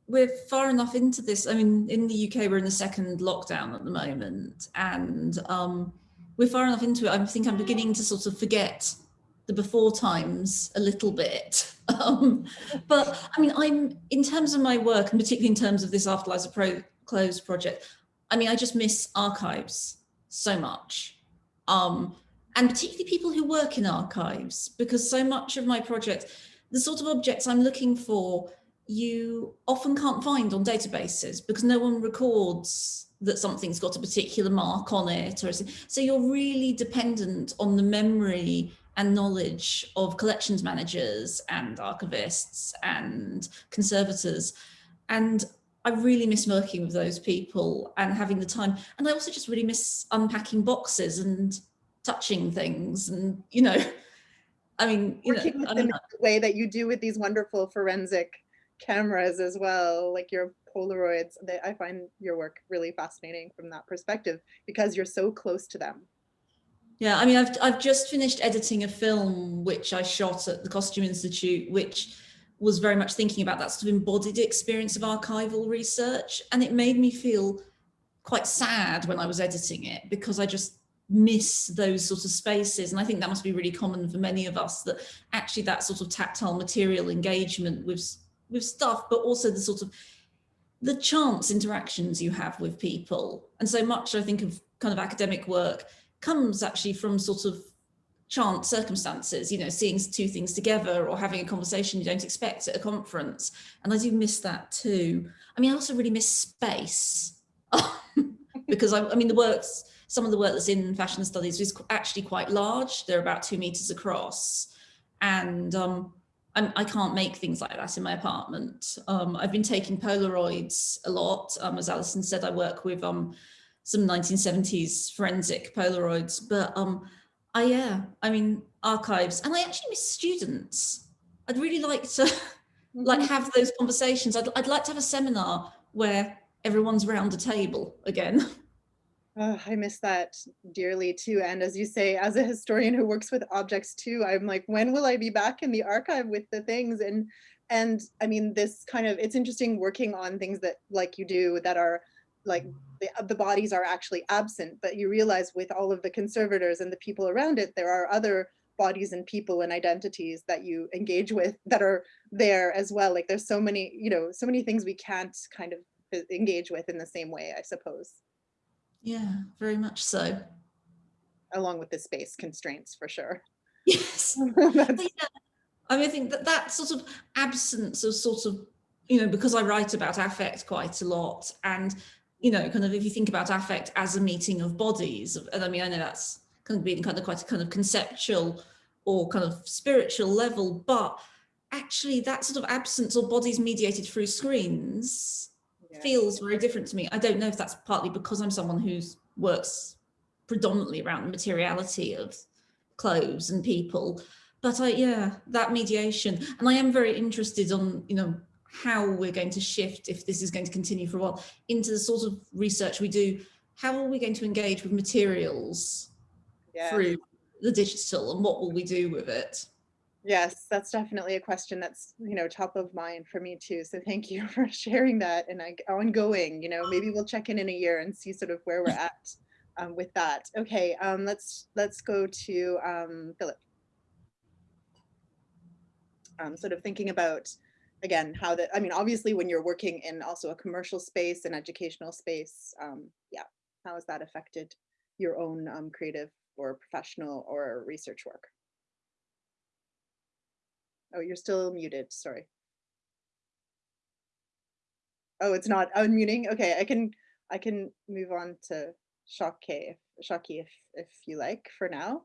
we're far enough into this. I mean, in the UK, we're in the second lockdown at the moment, and um, we're far enough into it. I think I'm beginning to sort of forget the before times a little bit. (laughs) Um, but I mean, I'm in terms of my work, and particularly in terms of this Afterlives Pro Close project, I mean, I just miss archives so much. Um, and particularly people who work in archives, because so much of my project, the sort of objects I'm looking for, you often can't find on databases because no one records that something's got a particular mark on it. Or so you're really dependent on the memory and knowledge of collections managers and archivists and conservators. And I really miss working with those people and having the time. And I also just really miss unpacking boxes and touching things and, you know, (laughs) I mean, you know, Working with them in the way that you do with these wonderful forensic cameras as well, like your Polaroids. They, I find your work really fascinating from that perspective because you're so close to them. Yeah, I mean, I've, I've just finished editing a film which I shot at the Costume Institute, which was very much thinking about that sort of embodied experience of archival research. And it made me feel quite sad when I was editing it because I just miss those sort of spaces. And I think that must be really common for many of us that actually that sort of tactile material engagement with, with stuff, but also the sort of the chance interactions you have with people. And so much I think of kind of academic work comes actually from sort of chance circumstances, you know, seeing two things together or having a conversation you don't expect at a conference. And I do miss that too. I mean, I also really miss space (laughs) because I, I mean, the works, some of the work that's in fashion studies is actually quite large. They're about two meters across. And um, I can not make things like that in my apartment. Um, I've been taking Polaroids a lot. Um, as Alison said, I work with um, some 1970s forensic Polaroids, but um, I, yeah, I mean, archives, and I actually miss students. I'd really like to (laughs) like Mhm. have those conversations. I'd, I'd like to have a seminar where everyone's round a table again. (laughs) Oh, I miss that dearly too. And as you say, as a historian who works with objects too, I'm like, when will I be back in the archive with the things? And and I mean, this kind of it's interesting working on things that like you do that are like the, the bodies are actually absent, but you realize with all of the conservators and the people around it, there are other bodies and people and identities that you engage with that are there as well. Like there's so many, you know, so many things we can't kind of uh, engage with in the same way, I suppose. Yeah, very much so. along with the space constraints for sure. Yes. (laughs) Yeah, I mean, I think that that sort of absence of sort of, you know, because I write about affect quite a lot and, you know, kind of if you think about affect as a meeting of bodies, and I mean, I know that's kind of being kind of quite a kind of conceptual or kind of spiritual level, but actually that sort of absence of bodies mediated through screens yeah. feels very different to me. I don't know if that's partly because I'm someone who works predominantly around the materiality of clothes and people, but I, yeah, that mediation. And I am very interested on, you know, how we're going to shift if this is going to continue for a while into the sort of research we do. How are we going to engage with materials Yeah. through the digital and what will we do with it? Yes, that's definitely a question that's, you know, top of mind for me too. So thank you (laughs) for sharing that and I, ongoing, you know, maybe we'll check in in a year and see sort of where we're at um, with that. Okay, um, let's let's go to um, Philip. Um, sort of thinking about, again, how that, I mean, obviously when you're working in also a commercial space and educational space, um, yeah, how has that affected your own um, creative or professional or research work? Oh, you're still muted, sorry. Oh, it's not unmuting? Okay, I can, I can move on to Shaki, Shaki if, if you like for now.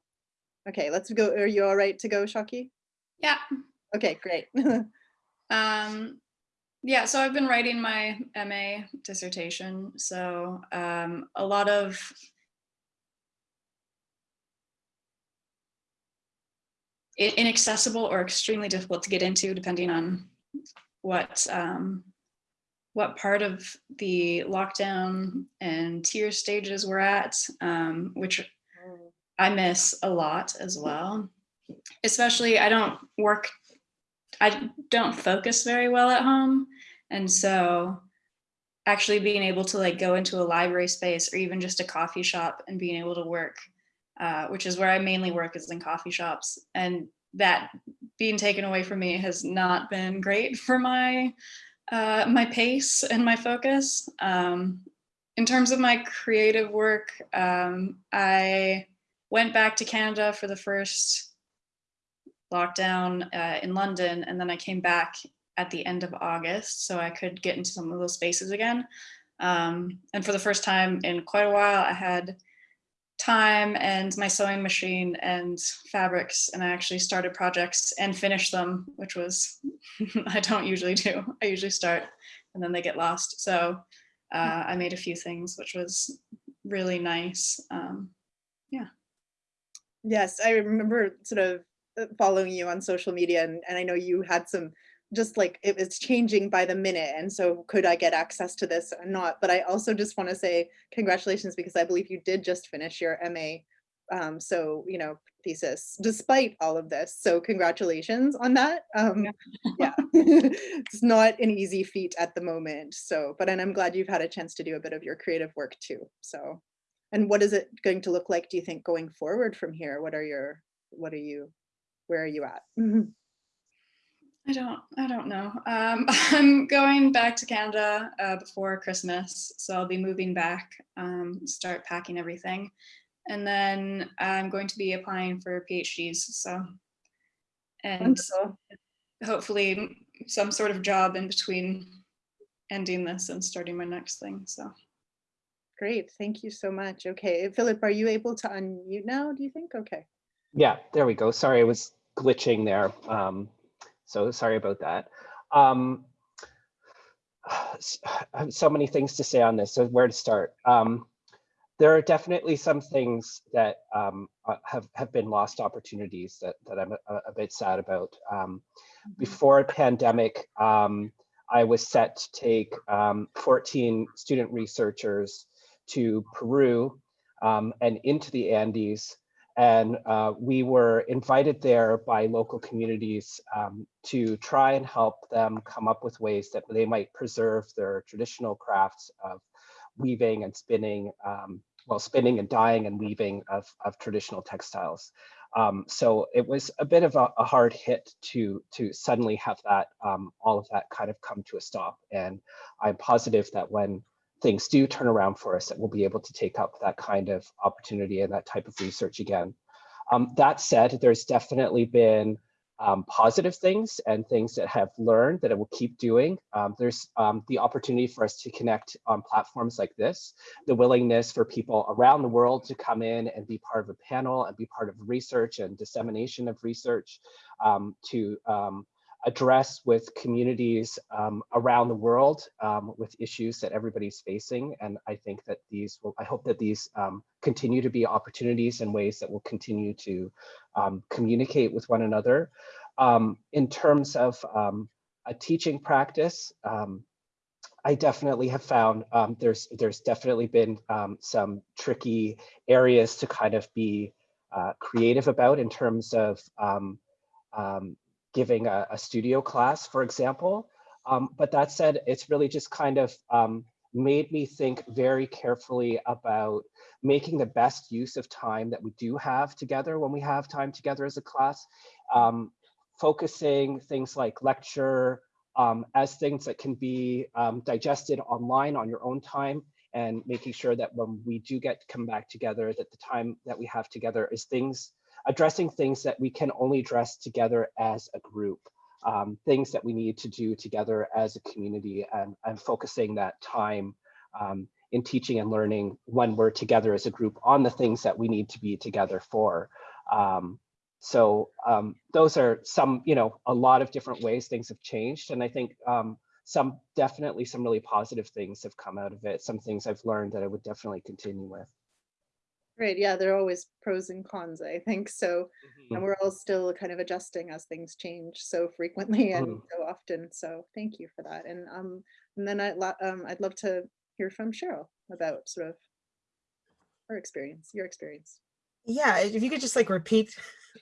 Okay, let's go. Are you all right to go, Shaki? Yeah. Okay, great. (laughs) Um, yeah, so I've been writing my MA dissertation. So um, a lot of inaccessible or extremely difficult to get into depending on what um, what part of the lockdown and tier stages we're at, um, which I miss a lot as well. Especially, I don't work, I don't focus very well at home. And so actually being able to like go into a library space or even just a coffee shop and being able to work, uh, which is where I mainly work is in coffee shops. And that being taken away from me has not been great for my uh, my pace and my focus. Um, in terms of my creative work, um, I went back to Canada for the first lockdown uh, in London, and then I came back at the end of August, so I could get into some of those spaces again. Um, and for the first time in quite a while, I had time and my sewing machine and fabrics, and I actually started projects and finished them, which was (laughs) I don't usually do. I usually start and then they get lost. So uh, I made a few things, which was really nice. Um, yeah. Yes, I remember sort of uh, following you on social media and, and I know you had some just like it was changing by the minute and so could I get access to this or not? But I also just want to say congratulations because I believe you did just finish your MA um, so you know thesis despite all of this so congratulations on that um, yeah (laughs) (laughs) it's not an easy feat at the moment so but and I'm glad you've had a chance to do a bit of your creative work too so and what is it going to look like, do you think, going forward from here? What are your, what are you, where are you at? (laughs) I don't, I don't know. Um, (laughs) I'm going back to Canada uh, before Christmas, so I'll be moving back, um, start packing everything. and then I'm going to be applying for PhDs. So, and Wonderful. hopefully some sort of job in between ending this and starting my next thing. So, Great, thank you so much. Okay, Philip, are you able to unmute now, do you think? Okay. Yeah, there we go. Sorry, I was glitching there. Um, so sorry about that. Um, s- I have so many things to say on this. So where to start? Um, there are definitely some things that um, uh, have have been lost opportunities that that I'm a, a bit sad about. Um, before pandemic, um, I was set to take um, 14 student researchers to Peru um, and into the Andes and uh, we were invited there by local communities um, to try and help them come up with ways that they might preserve their traditional crafts of weaving and spinning, um, well, spinning and dyeing and weaving of, of traditional textiles. Um, so it was a bit of a, a hard hit to to suddenly have that um, all of that kind of come to a stop. And I'm positive that when things do turn around for us, that we'll be able to take up that kind of opportunity and that type of research again. Um, that said, there's definitely been um, positive things and things that have learned that I will keep doing. Um, there's um, the opportunity for us to connect on platforms like this, the willingness for people around the world to come in and be part of a panel and be part of research and dissemination of research um, to um, address with communities um, around the world um, with issues that everybody's facing. And I think that these will, I hope that these um, continue to be opportunities and ways that will continue to um, communicate with one another. Um, in terms of um, a teaching practice, I definitely have found there's there's definitely been some tricky areas to kind of be uh, creative about in terms of um, giving a, a studio class, for example. Um, but that said, it's really just kind of um, made me think very carefully about making the best use of time that we do have together when we have time together as a class, um, focusing things like lecture um, as things that can be um, digested online on your own time and making sure that when we do get to come back together, that the time that we have together is things addressing things that we can only address together as a group, um, things that we need to do together as a community and, and focusing that time um, in teaching and learning when we're together as a group on the things that we need to be together for. Um, so um, those are some, you know, a lot of different ways things have changed. And I think um, some definitely some really positive things have come out of it. Some things I've learned that I would definitely continue with. Great, yeah, there are always pros and cons, I think, so, Mm. and we're all still kind of adjusting as things change so frequently (laughs) and Mhm. so often, so thank you for that, and, um, and then I'd, um, I'd love to hear from Cheryl about sort of her experience, your experience. Yeah, if you could just like repeat.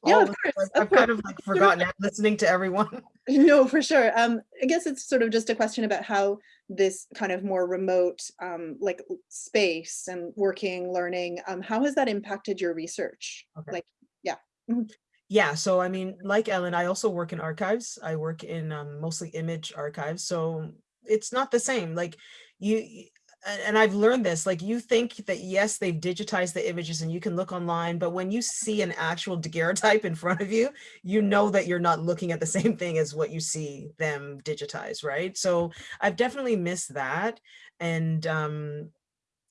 Yeah, of course, of I've kind of like forgotten it, listening to everyone. (laughs) No, for sure. Um, I guess it's sort of just a question about how this kind of more remote, um, like space and working, learning, um, how has that impacted your research? Okay. Like, Yeah, Yeah, so I mean, like Ellen, I also work in archives. I work in um, mostly image archives. So it's not the same. Like you, and I've learned this, like you think that yes, they've digitized the images and you can look online, but when you see an actual daguerreotype in front of you, you know that you're not looking at the (laughs) same thing as what you see them digitize, right? So I've definitely missed that. And um,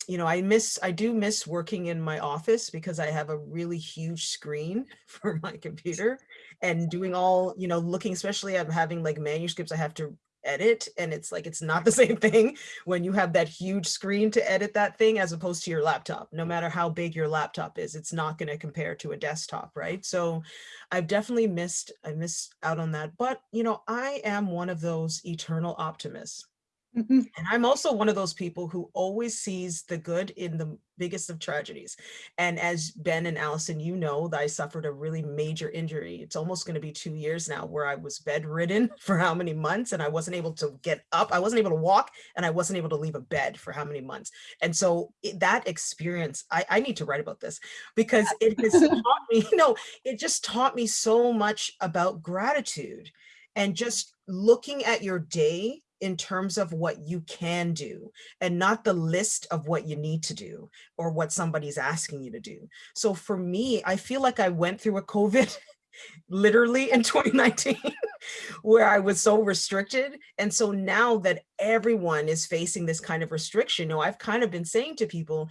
you know, I miss, I do miss working in my office because I have a really huge screen (laughs) for my computer and doing all, you know, looking, especially I'm having like manuscripts I have to edit and it's like, it's not the (laughs) same thing when you have that huge screen to edit that thing as opposed to your laptop. No matter how big your laptop is, it's not going to compare to a desktop, right? So I've definitely missed, I missed out on that. But, you know, I am one of those eternal optimists. Mhm. And I'm also one of those people who always sees the good in the biggest of tragedies. And as Ben and Alison, you know that I suffered a really major injury. It's almost going to be two years now where I was bedridden (laughs) for how many months and I wasn't able to get up. I wasn't able to walk and I wasn't able to leave a bed for how many months. And so it- that experience, I, I need to write about this because it has (laughs) taught me, (laughs) no, it just taught me so much about gratitude and just looking at your day in terms of what you can do and not the list of what you need to do or what somebody's asking you to do. So for me, I feel like I went through a COVID (laughs) literally in (laughs) 2019 (laughs) where I was so restricted. And so now that everyone is facing this kind of restriction, you know, I've kind of been saying to people,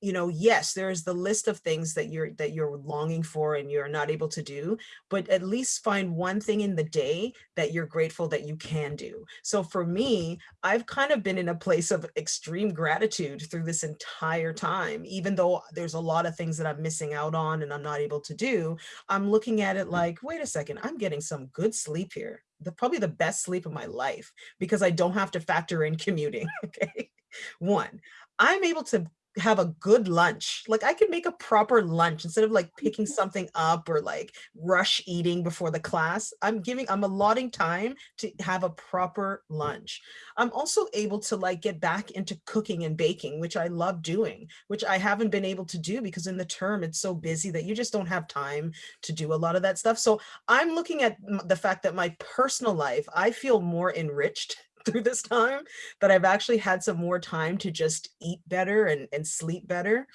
you know, yes, there's the list of things that you're that you're longing for and you're not able to do, but at least find one thing in the day that you're grateful that you can do. So for me, I've kind of been in a place of extreme gratitude through this entire time, even though there's a lot of things that I'm missing out on and I'm not able to do. I'm looking at it mm-hmm. like, wait a second, I'm getting some good sleep here. The probably the best sleep of my life because I don't have to factor in (laughs) commuting. Okay. One, I'm able to have a good lunch. Like I could make a proper lunch instead of like picking mm-hmm. something up or like rush eating before the class. I'm giving, I'm allotting time to have a proper lunch. I'm also able to like get back into cooking and baking, which I love doing, which I haven't been able to do because in the term it's so busy that you just don't have time to do a lot of that stuff. So I'm looking at the fact that my personal life, I feel more enriched through this time that I've actually had some more time to just eat better and, and sleep better.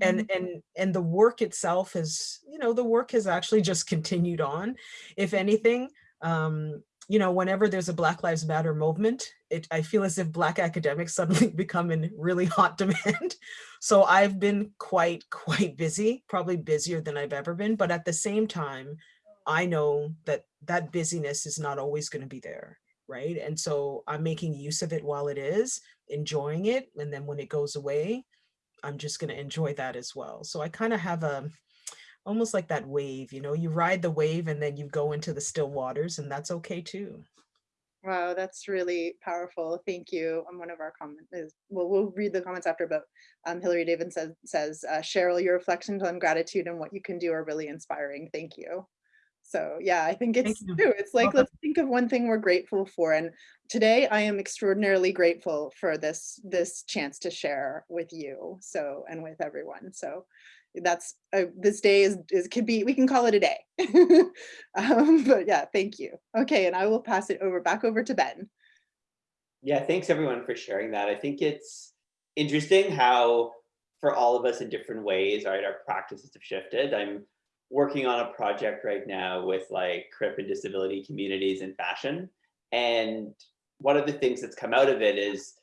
And, Mm-hmm. and, and the work itself has, you know, the work has actually just continued on. If anything, um, you know, whenever there's a Black Lives Matter movement, it, I feel as if Black academics (laughs) suddenly become in really hot demand. (laughs) So I've been quite, quite busy, probably busier than I've ever been. But at the same time, I know that that busyness is not always going to be there right? And so I'm making use of it while it is, enjoying it. And then when it goes away, I'm just going to enjoy that as well. So I kind of have a, almost like that wave, you know, you ride the wave and then you go into the still waters and that's okay too. Wow, that's really powerful. Thank you. Um, one of our comments is, well, we'll read the comments after, but um, Hillary David says, says uh, Cheryl, your reflections on gratitude and what you can do are really inspiring. Thank you. So yeah, I think it's true. It's like, Welcome. let's think of one thing we're grateful for. And today I am extraordinarily grateful for this, this chance to share with you. So, and with everyone. So that's, uh, this day is, is, could be, we can call it a day. (laughs) um, but yeah, thank you. Okay. And I will pass it over, back over to Ben. Yeah, thanks everyone for sharing that. I think it's interesting how for all of us in different ways, right, our practices have shifted. I'm working on a project right now with like CRIP and disability communities in fashion. And one of the things that's come out of it is,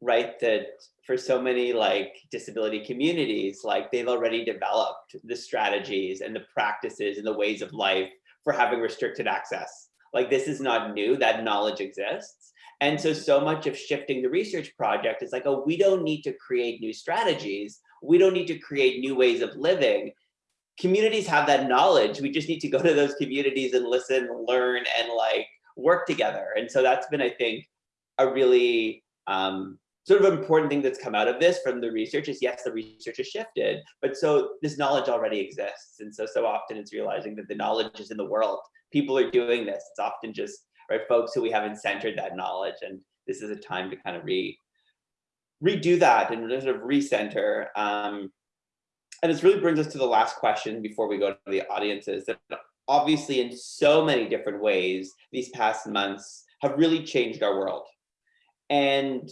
right, that for so many like disability communities, like they've already developed the strategies and the practices and the ways of life for having restricted access. Like this is not new, that knowledge exists. And so, so much of shifting the research project is like, oh, we don't need to create new strategies. We don't need to create new ways of living. Communities have that knowledge. We just need to go to those communities and listen, learn, and like work together. And so that's been, I think, a really um, sort of important thing that's come out of this from the research is yes, the research has shifted, but so this knowledge already exists. And so, so often it's realizing that the knowledge is in the world. People are doing this. It's often just right folks who we haven't centered that knowledge. And this is a time to kind of re redo that and sort of recenter. Um, and this really brings us to the last question before we go to the audiences that obviously in so many different ways, these past months have really changed our world. And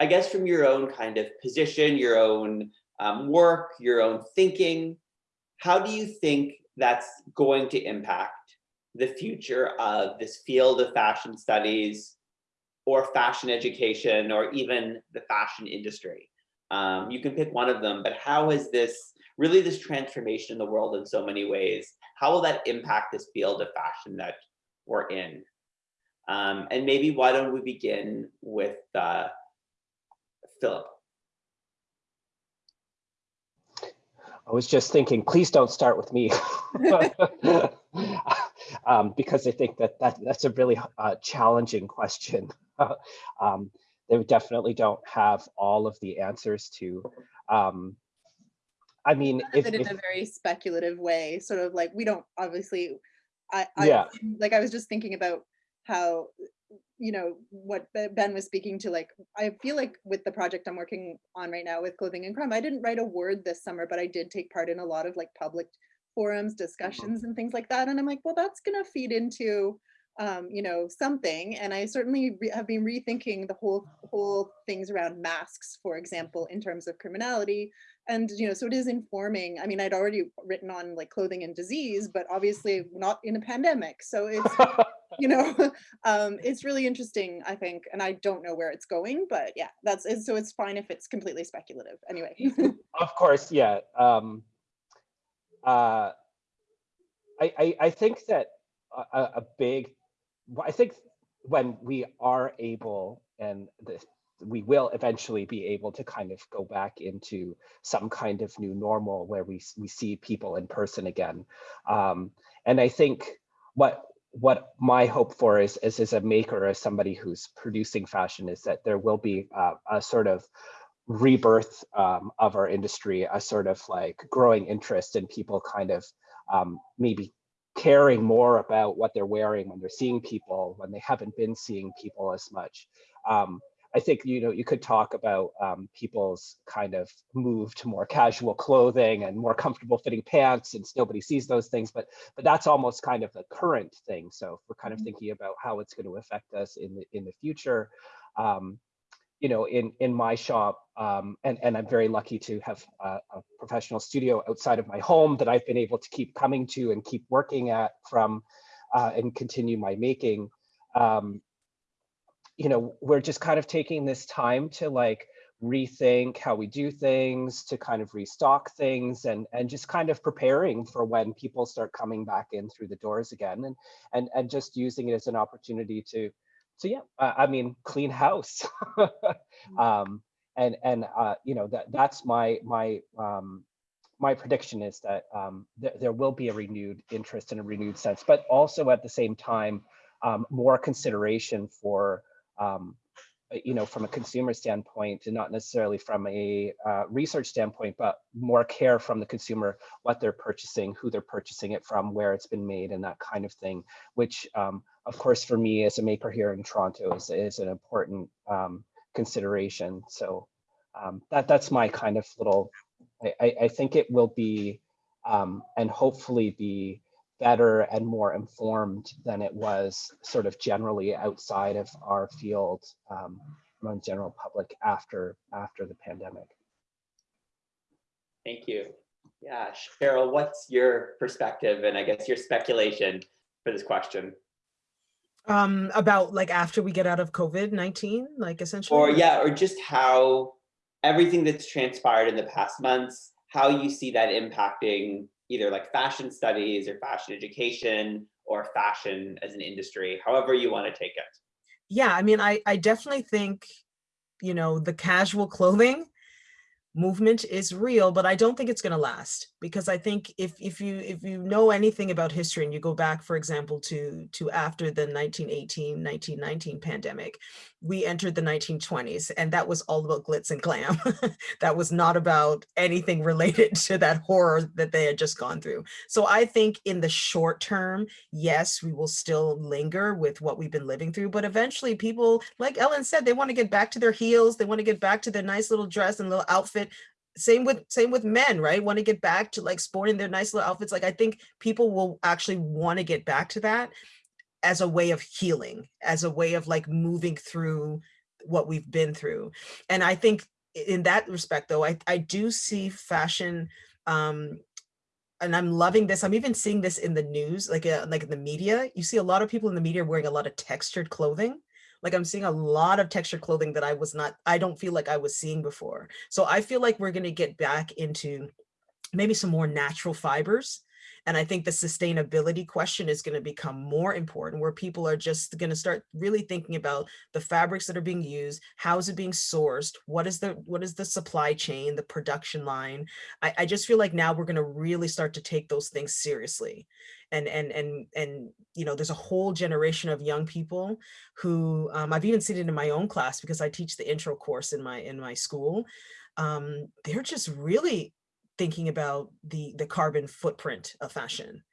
I guess from your own kind of position, your own um, work, your own thinking, how do you think that's going to impact the future of this field of fashion studies or fashion education or even the fashion industry? Um, you can pick one of them, but how has this, really this transformation in the world in so many ways, how will that impact this field of fashion that we're in? Um, and maybe why don't we begin with uh, Philip? I was just thinking, please don't start with me. (laughs) um, because I think that, that that's a really uh, challenging question. (laughs) um, they definitely don't have all of the answers to. Um, I mean, if, in if a very speculative way, sort of like we don't obviously. I, I Yeah. (laughs) like I was just thinking about how you know what Ben was speaking to. Like I feel like with the project I'm working on right now with clothing and crime, I didn't write a word this summer, but I did take part in a lot of like public forums, mm-hmm. discussions, and things like that. And I'm like, well, that's gonna feed into um, you know, something. And I certainly re- have been rethinking the whole whole things around masks, for example, in terms of criminality. And you know, so it is informing. I mean, I'd already written on like clothing and disease, but obviously not in a pandemic. So it's (laughs) you know, (laughs) um, it's really interesting, I think, and I don't know where it's going, but yeah, that's it. So it's fine if it's completely speculative. Anyway. (laughs) of course, yeah. Um, uh, I, I, I think that a a big, I think when we are able and this, we will eventually be able to kind of go back into some kind of new normal where we, we see people in person again. Um, and I think what what my hope for is, is as a maker, as somebody who's producing fashion, is that there will be uh, a sort of rebirth um, of our industry, a sort of like growing interest in people kind of um, maybe caring more about what they're wearing when they're seeing people, when they haven't been seeing people as much. Um, I think, you know, you could talk about um, people's kind of move to more casual clothing and more comfortable fitting pants since nobody sees those things, but but that's almost kind of the current thing. So we're kind of Mhm. thinking about how it's going to affect us in the in the future, um, you know, in in my shop, um, and and I'm very lucky to have a, a professional studio outside of my home that I've been able to keep coming to and keep working at from, uh, and continue my making. Um, you know, we're just kind of taking this time to like rethink how we do things, to kind of restock things, and and just kind of preparing for when people start coming back in through the doors again, and and and just using it as an opportunity to, so yeah, uh, I mean, clean house, (laughs) um, and and uh, you know that that's my my um, my prediction is that um, th there will be a renewed interest and a renewed sense, but also at the same time, um, more consideration for um, uh, you know, from a consumer standpoint and not necessarily from a uh, research standpoint, but more care from the consumer, what they're purchasing, who they're purchasing it from, where it's been made and that kind of thing, which um, of course, for me as a maker here in Toronto is, is an important um, consideration. So um, that that's my kind of little, I, I, think it will be um, and hopefully be better and more informed than it was sort of generally outside of our field um, among general public after after the pandemic. Thank you. Yeah, Cheryl, what's your perspective and I guess your speculation for this question? Um, about like after we get out of COVID-19, like essentially? Or yeah, or just how everything that's transpired in the past months, how you see that impacting either like fashion studies or fashion education or fashion as an industry, however you want to take it. Yeah, I mean, I, I definitely think, you know, the casual (laughs) clothing movement is real, but I don't think it's going to last because I think if if you if you know anything about history and you go back, for example, to to after the 1918 1919 pandemic, we entered the 1920s and that was all about glitz and glam. (laughs) that was not about anything related (laughs) to that horror that they had just gone through. So I think in the short term, yes, we will still linger with what we've been living through, but eventually people, like Ellen said, they want to get back to their heels, they want to get back to their nice little dress and little outfit same with same with men right want to get back to like sporting their nice little outfits like i think people will actually want to get back to that as a way of healing as a way of like moving through what we've been through and i think in that respect though i i do see fashion um and I'm loving this. I'm even seeing this in the news, like uh, like in the media. You see a lot of people in the media wearing a lot of textured clothing. Like I'm seeing a lot of textured clothing that I was not, I don't feel like I was seeing before. So I feel like we're going to get back into maybe some more natural fibers. And I think the sustainability question is going to become more important where people are just going to start really thinking about the fabrics that are being used, how is it being sourced, what is the what is the supply chain, the production line. I, I just feel like now we're going to really start to take those things seriously. And and and and you know, there's a whole generation of young people who um, I've even seen it in my own class because I teach the intro course in my in my school. Um, they're just really thinking about the the carbon footprint of fashion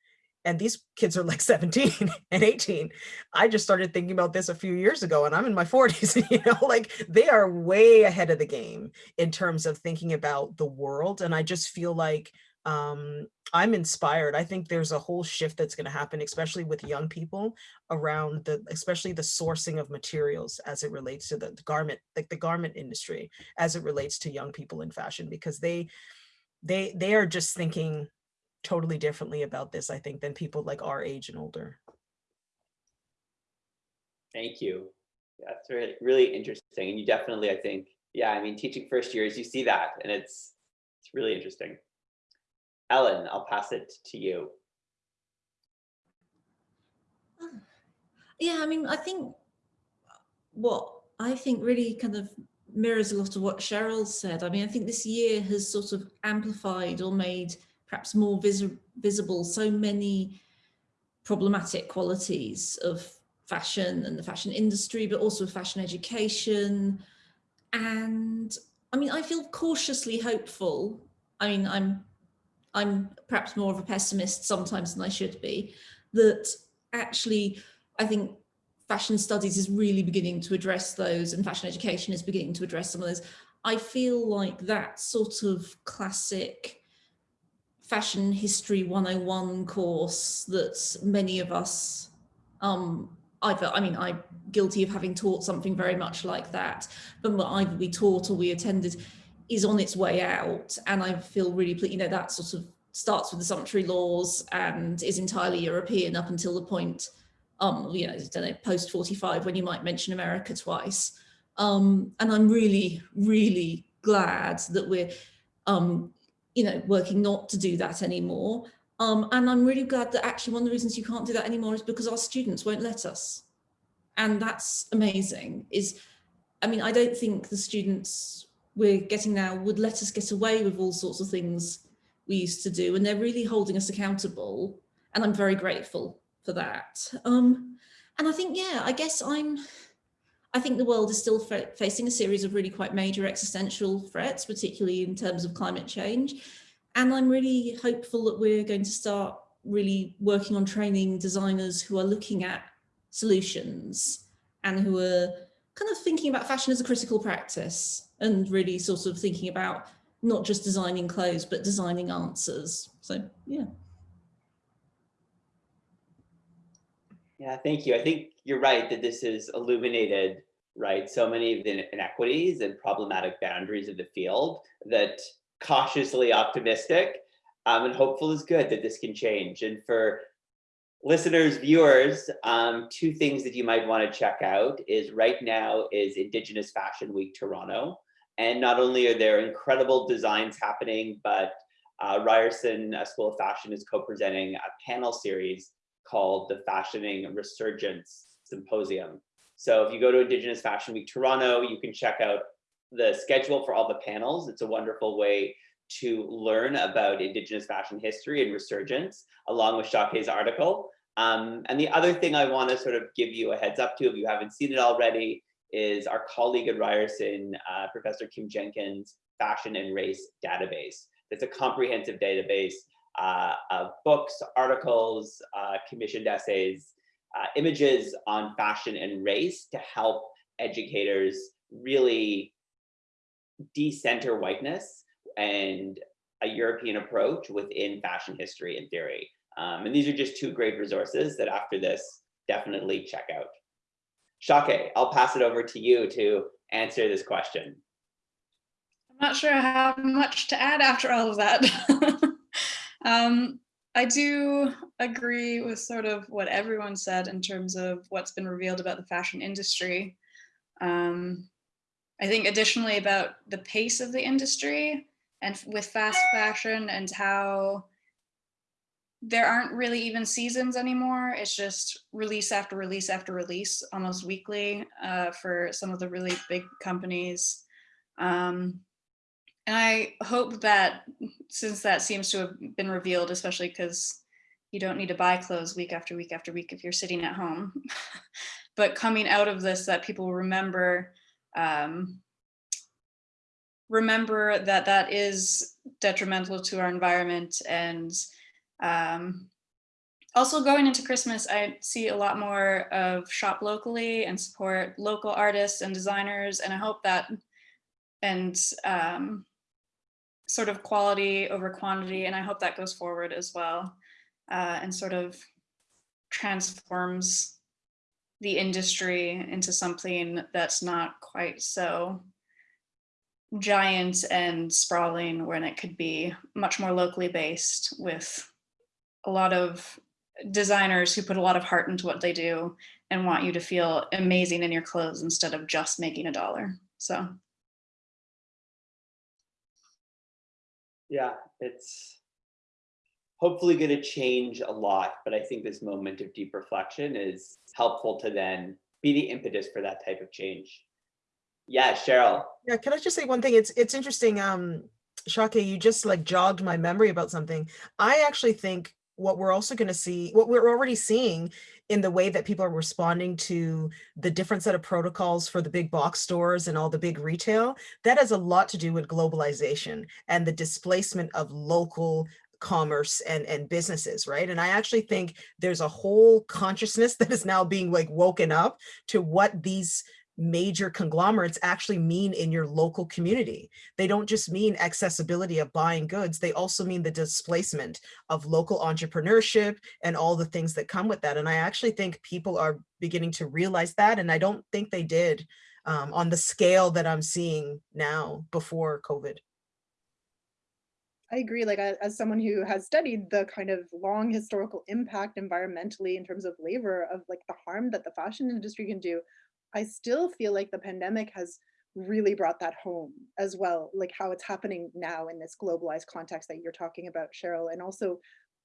and these kids are like (laughs) 17 and 18 i just started thinking about this a few years ago and i'm in my 40s (laughs) you know like they are way ahead of the game in terms of thinking about the world and i just feel like um, I'm inspired. I think there's a whole shift that's going to happen, especially with young people around the, especially the sourcing of materials as it relates to the, the garment, like the garment industry, as it relates to young people in fashion, because they, they, they are just thinking totally differently about this, I think, than people like our age and older. Thank you. That's really, really interesting. And you definitely, I think, yeah, I mean, teaching first years, you see that and it's, it's really interesting. Ellen, I'll pass it to you. (sighs) Yeah, I mean, I think what I think really kind of mirrors a lot of what Cheryl said. I mean, I think this year has sort of amplified or made perhaps more vis visible so many problematic qualities of fashion and the fashion industry, but also fashion education. And I mean, I feel cautiously hopeful. I mean, I'm I'm perhaps more of a pessimist sometimes than I should be, that actually I think fashion studies is really beginning to address those and fashion education is beginning to address some of those. I feel like that sort of classic fashion history 101 course that many of us um, either, I mean, I'm guilty of having taught something very much like that, but either we taught or we attended is on its way out. And I feel really, you know, that sort of starts with the sumptuary laws and is entirely European up until the point, um, you know, I don't know, post 45 when you might mention America twice. Um, and I'm really, really glad that we're, um, you know, working not to do that anymore. Um, and I'm really glad that actually one of the reasons you can't do that anymore is because our students won't let us. And that's amazing is, I mean, I don't think the students we're getting now would let us get away with all sorts of things we used to do. And they're really holding us accountable. And I'm very grateful for that. Um, and I think, yeah, I guess I'm, I think the world is still facing a series of really quite major existential threats, particularly in terms of climate change. And I'm really hopeful that we're going to start really working on training designers who are looking at solutions and who are kind of thinking about fashion as a critical practice and really sort of thinking about not just designing clothes, but designing answers. So, yeah. Yeah, thank you. I think you're right that this has illuminated, right, so many of the inequities and problematic boundaries of the field that cautiously optimistic um, and hopeful is good that this can change. And for listeners, viewers, um, two things that you might want to check out is right now is Indigenous Fashion Week Toronto. And not only are there incredible designs happening, but uh, Ryerson uh, School of Fashion is co-presenting a panel series called the Fashioning Resurgence Symposium. So if you go to Indigenous Fashion Week Toronto, you can check out the schedule for all the panels. It's a wonderful way to learn about Indigenous fashion history and resurgence, along with Shakhe's article. Um, and the other thing I want to sort of give you a heads up to, if you haven't seen it already, is our colleague at Ryerson, uh, Professor Kim Jenkins, Fashion and Race Database. It's a comprehensive database uh, of books, articles, uh, commissioned essays, uh, images on fashion and race to help educators really decenter whiteness and a European approach within fashion history and theory. Um, and these are just two great resources that after this, definitely check out. Shake, I'll pass it over to you to answer this question. I'm not sure I have much to add after all of that. (laughs) um, I do agree with sort of what everyone said in terms of what's been revealed about the fashion industry. Um, I think additionally about the pace of the industry and with fast fashion and how there aren't really even seasons anymore. It's just release after release after release, almost weekly uh, for some of the really big companies. Um, and I hope that since that seems to have been revealed, especially because you don't need to buy clothes week after week after week if you're sitting at home. (laughs) but coming out of this, that people remember um, remember that that is detrimental to our environment and um, also going into Christmas, I see a lot more of shop locally and support local artists and designers. And I hope that and um, sort of quality over quantity, and I hope that goes forward as well, uh, and sort of transforms the industry into something that's not quite so giant and sprawling when it could be much more locally based with a lot of designers who put a lot of heart into what they do and want you to feel amazing in your clothes instead of just making a dollar. So Yeah, it's hopefully going to change a lot, but I think this moment of deep reflection is helpful to then be the impetus for that type of change. Yeah, Cheryl. Yeah, can I just say one thing? It's it's interesting. Um, Shake, you just like jogged my memory about something. I actually think what we're also going to see, what we're already seeing in the way that people are responding to the different set of protocols for the big box stores and all the big retail, that has a lot to do with globalization and the displacement of local commerce and and businesses right? And i actually think there's a whole consciousness (laughs) that is now being like woken up to what these major conglomerates actually mean in your local community. They don't just mean accessibility of buying goods, they also mean the displacement of local entrepreneurship and all the things that come with that. And I actually think people are beginning to realize that. And I don't think they did um, on the scale that I'm seeing now before COVID. I agree. Like as someone who has studied the kind of long historical impact environmentally in terms of labor of like the harm that the fashion industry can do, I still feel like the pandemic has really brought that home as well, like how it's happening now in this globalized context that you're talking about, Cheryl. And also,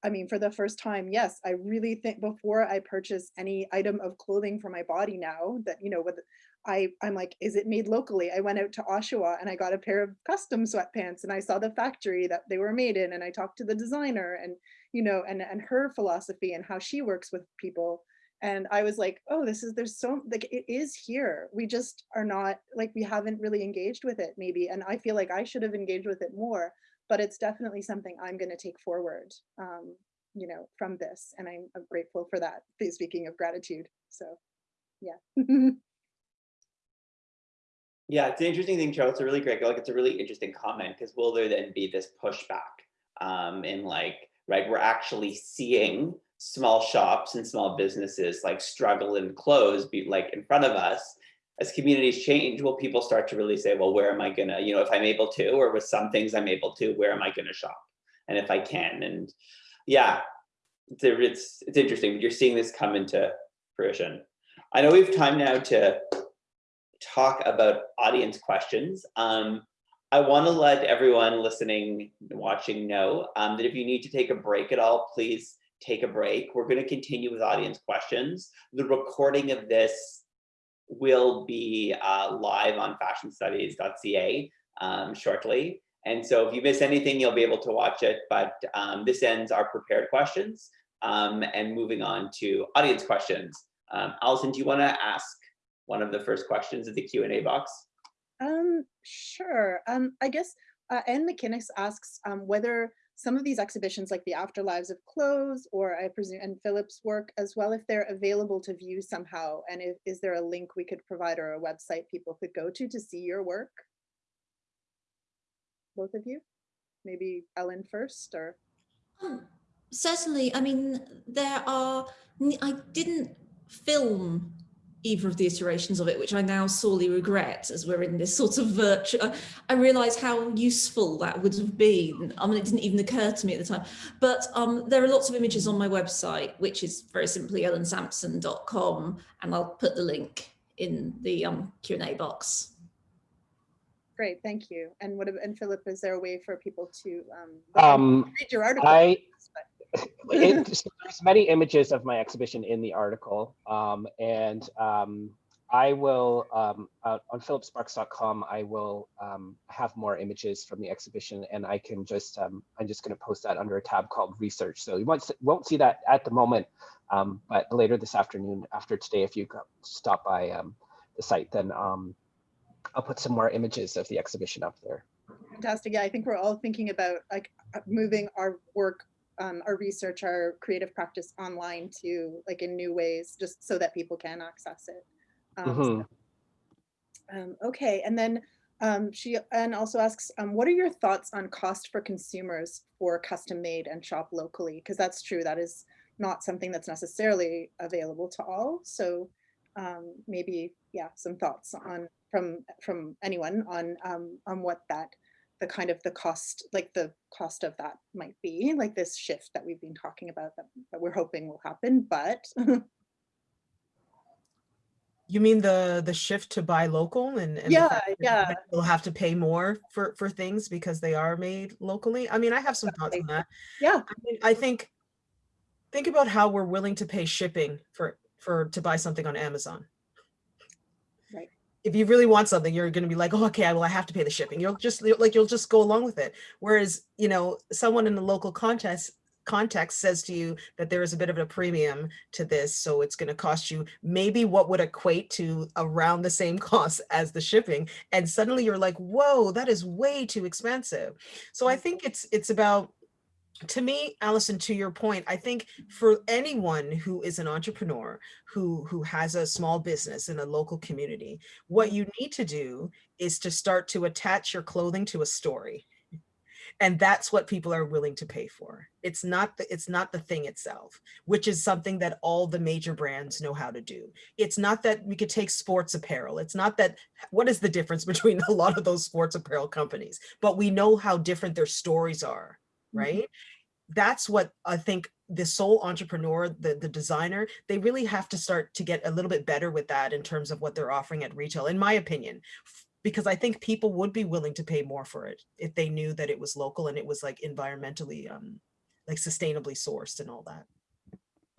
I mean, for the first time, yes, I really think before I purchase any item of clothing for my body now that, you know, with I, I'm like, is it made locally? I went out to Oshawa and I got a pair of custom sweatpants and I saw the factory that they were made in and I talked to the designer and, you know, and, and her philosophy and how she works with people and i was like oh this is there's so like it is here. We just are not like we haven't really engaged with it maybe and i feel like i should have engaged with it more but it's definitely something i'm going to take forward um you know from this and i'm, grateful for that speaking of gratitude so yeah. (laughs) Yeah it's an interesting thing charles it's a really great like it's a really interesting comment because will there then be this pushback um in like right we're actually seeing small shops and small businesses like struggle and close be like in front of us as communities change will people start to really say well where am i gonna you know if i'm able to or with some things i'm able to where am i gonna shop? And if i can and yeah it's it's interesting you're seeing this come into fruition. I know we have time now to talk about audience questions. Um I want to let everyone listening, watching know um, that if you need to take a break at all, please take a break. We're going to continue with audience questions. The recording of this will be uh, live on fashionstudies.ca um, shortly. And so if you miss anything, you'll be able to watch it. But um, this ends our prepared questions um, and moving on to audience questions. Um, Alison, do you want to ask one of the first questions of the Q&A box? Um, sure. Um, I guess uh, Anne McKinnis asks um, whether some of these exhibitions like the afterlives of clothes or I presume and Philip's work as well, if they're available to view somehow. And if, is there a link we could provide or a website people could go to to see your work? Both of you? Maybe Ellen first or? Um, certainly, I mean, there are, I didn't film either of the iterations of it, which I now sorely regret as we're in this sort of virtual, I realize how useful that would have been. I mean, it didn't even occur to me at the time, but um, there are lots of images on my website, which is very simply ellensampson.com, and I'll put the link in the um, Q&A box. Great, thank you. And what and Philip, is there a way for people to um, um read your article? I, it, (laughs) so there's many images of my exhibition in the article, um, and um, I will um, uh, on philipsparks.com. I will um, have more images from the exhibition, and I can just um, I'm just going to post that under a tab called research. So you won't won't see that at the moment, um, but later this afternoon, after today, if you stop by the site, then I'll put some more images of the exhibition up there. Fantastic. Yeah, I think we're all thinking about like uh, moving our work um, our research, our creative practice online to like in new ways, just so that people can access it. Um, mm -hmm. so, um, okay, and then Um, she and also asks, um, what are your thoughts on cost for consumers for custom made and shop locally? Because that's true, that is not something that's necessarily available to all. So um, maybe, yeah, some thoughts on from from anyone on um, on what that the kind of the cost, like the cost of that might be, like this shift that we've been talking about that, that we're hoping will happen, but (laughs) You mean the the shift to buy local and, and Yeah, yeah. You'll have to pay more for for things because they are made locally. I mean, I have some thoughts on that. yeah, I mean, I think think about how we're willing to pay shipping for for to buy something on Amazon. If you really want something, you're going to be like, oh, okay, well, I have to pay the shipping. You'll just like you'll just go along with it. Whereas, you know, someone in the local context context says to you that there is a bit of a premium to this, so it's going to cost you maybe what would equate to around the same (laughs) cost as the shipping, and suddenly you're like, whoa, that is way too expensive. So I mm. think it's it's about to me, Alison, to your point, I think for anyone who is an entrepreneur who who has a small business in a local community, what you need to do is to start to attach your clothing to a story. And that's what people are willing to pay for. It's not the it's not the thing itself, which is something that all the major brands know how to do. It's not that we could take sports apparel. It's not that what is the difference (laughs) between a lot of those sports apparel companies, but we know how different their stories are right? That's what I think the sole entrepreneur, the, the designer, they really have to start to get a little bit better with that in terms of what they're offering at retail, in my opinion. Because I think people would be willing to pay more for it if they knew that it was local and it was like environmentally, um, like sustainably sourced and all that.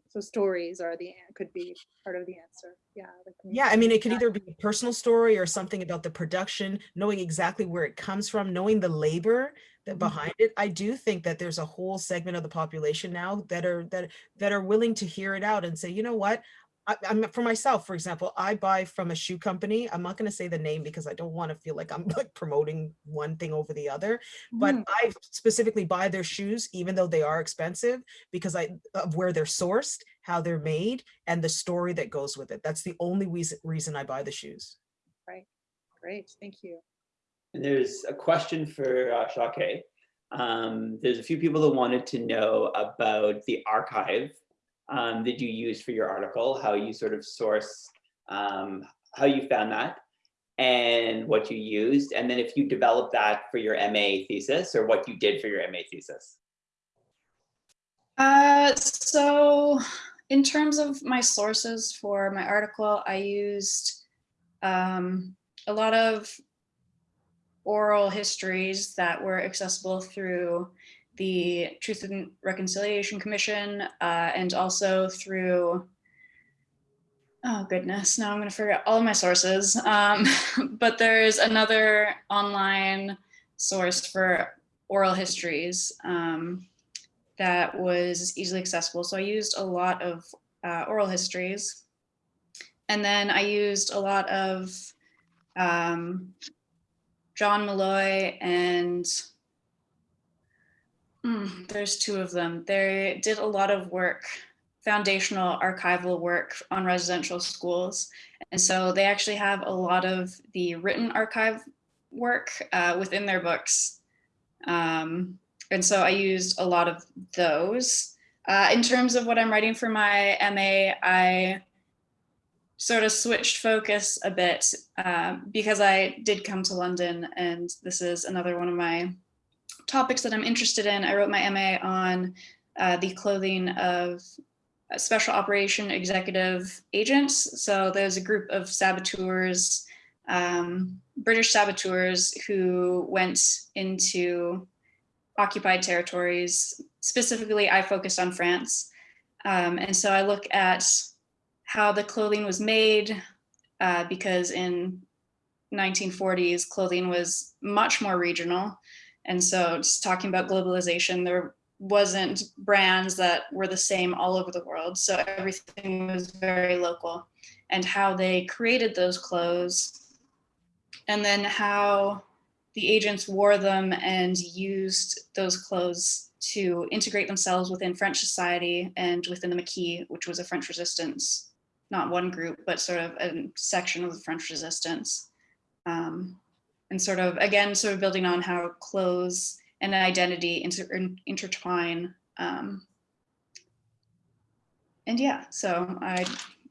so stories are the, could be part of the answer, yeah. like when you Yeah, I mean, it could either be a personal story or something about the production, knowing exactly where it comes from, knowing the labor that. Behind it. I do think that there's a whole segment of the population now that are that that are willing to hear it out and say, you know what? I, I'm for myself, for example, I buy from a shoe company. I'm not going to say the name because I don't want to feel like I'm (laughs) like promoting one thing over the other. But Mhm. I specifically buy their shoes, even though they are expensive, because I of where they're sourced, how they're made, and the story that goes with it. That's the only reason reason I buy the shoes. Right. Great, thank you. There's a question for uh, Shake. Um, there's a few people that wanted to know about the archive um, that you used for your article, how you sort of source, um, how you found that, and what you used, and then if you developed that for your MA thesis or what you did for your MA thesis. Uh, so in terms of my sources for my article, I used um, a lot of oral histories that were accessible through the Truth and Reconciliation Commission uh, and also through, oh goodness, now I'm going to forget all of my sources. Um, (laughs) but there's another online source for oral histories. Um, that was easily accessible. So I used a lot of uh, oral histories. And then I used a lot of um, John Milloy and mm, there's two of them. They did a lot of work, foundational archival work on residential schools. And so they actually have a lot of the written archive work uh, within their books. Um, and so I used a lot of those. Uh, in terms of what I'm writing for my MA, I sort of switched focus a bit uh, because I did come to London and this is another one of my topics that I'm interested in. I wrote my MA on uh, the clothing of special operation executive agents. So there's a group of saboteurs, um, British saboteurs who went into occupied territories. Specifically, I focused on France. Um, and so I look at how the clothing was made uh, because in 1940s, clothing was much more regional. And so just talking about globalization, there wasn't brands that were the same all over the world. So everything was very local and how they created those clothes and then how the agents wore them and used those clothes to integrate themselves within French society and within the Maquis, which was a French resistance, not one group, but sort of a section of the French resistance. Um, and sort of, again, sort of building on how clothes and identity inter in- intertwine. Um, and yeah, so I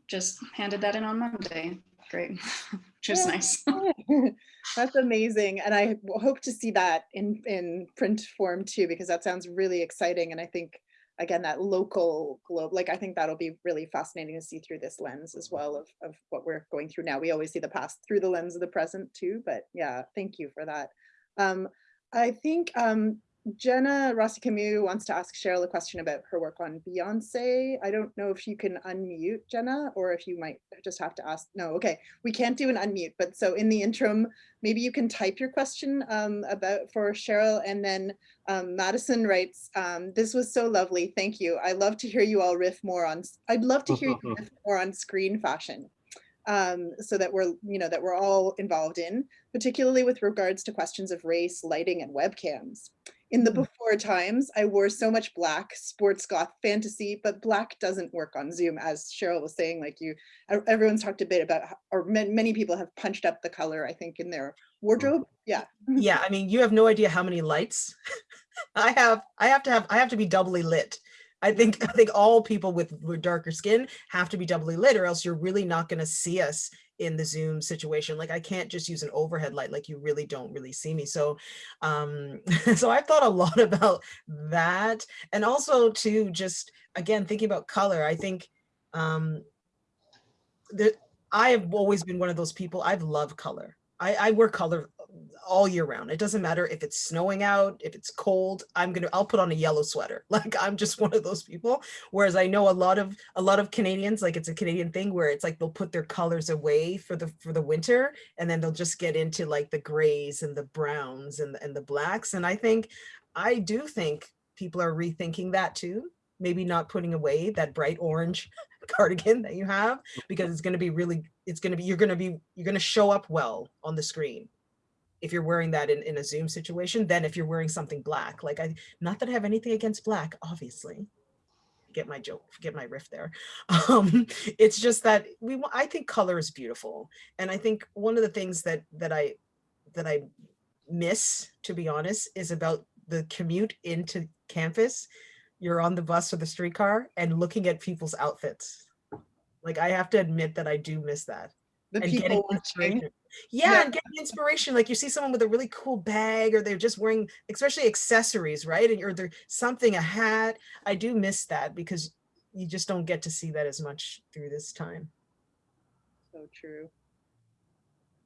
just handed that in on Monday. Great, (laughs) which is Yeah. nice. (laughs) That's amazing. And I hope to see that in, in print form too, because that sounds really exciting. And I think, again, that local globe, like, I think that'll be really fascinating to see through this lens as well of, of what we're going through now. We always see the past through the lens of the present too, but yeah, thank you for that. Um, I think um, Jenna Rossi Camus wants to ask Cheryl a question about her work on Beyonce. I don't know if you can unmute Jenna or if you might just have to ask. No, okay, we can't do an unmute, but so in the interim, maybe you can type your question um, about for Cheryl and then um, Madison writes, um, this was so lovely. Thank you. I love to hear you all riff more on, I'd love to hear you (laughs) riff more on screen fashion. Um, so that we're, you know, that we're all involved in, particularly with regards to questions of race, lighting and webcams. In the Mm. before times, I wore so much black, sports goth fantasy, but black doesn't work on Zoom, as Cheryl was saying, like you, everyone's talked a bit about, how- or many people have punched up the color, I think, in their wardrobe. Yeah. (laughs) yeah i mean you have no idea how many lights (laughs) i have i have to have i have to be doubly lit i think i think all people with, with darker skin have to be doubly lit or else you're really not going to see us in the zoom situation like i can't just use an overhead light like you really don't really see me. So um (laughs) so i've thought a lot (laughs) about that. And also to just again thinking about color i think um the i have always been one of those people i've loved color. I, I wear color all year round. It doesn't matter if it's snowing out, if it's cold, I'm gonna I'll put on a yellow sweater. (laughs) Like I'm just one of those people. Whereas I know a lot of a lot of Canadians, like it's a Canadian thing where it's like they'll put their colors away for the for the winter and then they'll just get into like the grays and the browns and the, and the blacks. And I think I do think people are rethinking that too. Maybe not putting away that bright orange (laughs) cardigan that you have because it's going to be really it's going to be you're going to be you're going to show up well on the screen if you're wearing that in, in a zoom situation than if you're wearing something black like i not that i have anything against black obviously. Get my joke get my riff there. (laughs) Um it's just that we i think color is beautiful. And i think one of the things that that i that i miss to be honest is about the commute into campus. You're on the bus or the streetcar and looking at people's outfits. Like i have to admit that i do miss that The and getting people watching. inspiration. Yeah, Yeah. and getting inspiration. Like you see someone with a really cool bag, or they're just wearing, especially accessories, right? And or they're something, a hat. I do miss that because you just don't get to see that as much through this time. So true.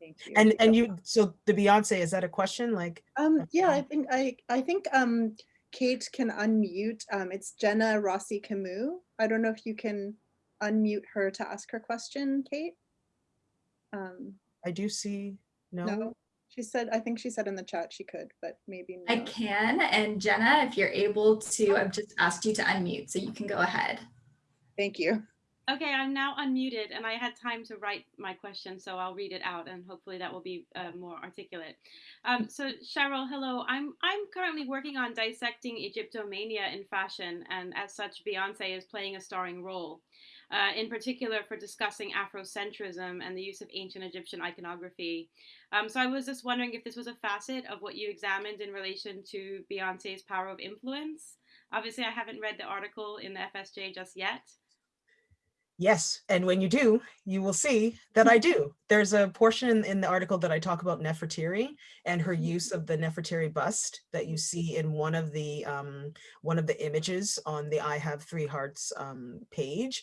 Thank you. And and you, so the Beyonce, is that a question? Like, Um, yeah, I think I, I think um, Kate can unmute. Um, it's Jenna Rossi Camus. I don't know if you can unmute her to ask her question, Kate. Um, I do see, no, no, she said, I think she said in the chat she could, but maybe I can. And Jenna, if you're able to, I've just asked you to unmute, so you can go ahead. Thank you. Okay, I'm now unmuted and I had time to write my question, so I'll read it out and hopefully that will be uh, more articulate. Um, so Cheryl, hello. I'm I'm currently working on dissecting Egyptomania in fashion, and as such, Beyonce is playing a starring role. Uh, in particular, for discussing Afrocentrism and the use of ancient Egyptian iconography. Um, so I was just wondering if this was a facet of what you examined in relation to Beyonce's power of influence. Obviously, I haven't read the article in the FSJ just yet. Yes, and when you do, you will see that I do. There's a portion in, the article that I talk about Nefertiti and her use of the Nefertiti bust that you see in one of the um, one of the images on the I Have Three Hearts um, page.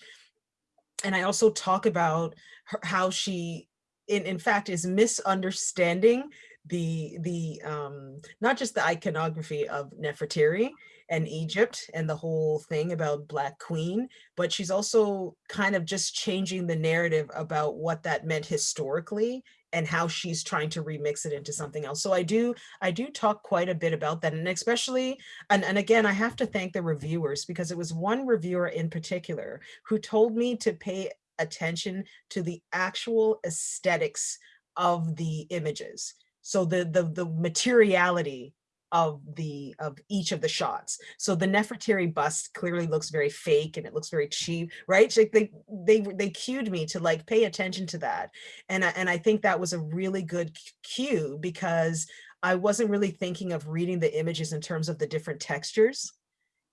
And I also talk about her, how she, in, in fact, is misunderstanding the the um, not just the iconography of Nefertiti and Egypt and the whole thing about Black Queen, but she's also kind of just changing the narrative about what that meant historically and how she's trying to remix it into something else. So I do I do talk quite a bit about that and especially and, and again I have to thank the reviewers because it was one reviewer in particular who told me to pay attention to the actual aesthetics of the images. So the the the materiality of the of each of the shots. So the Nefertari bust clearly looks very fake and it looks very cheap, right? Like they they they cued me to like pay attention to that, and I, and I think that was a really good cue because I wasn't really thinking of reading the images in terms of the different textures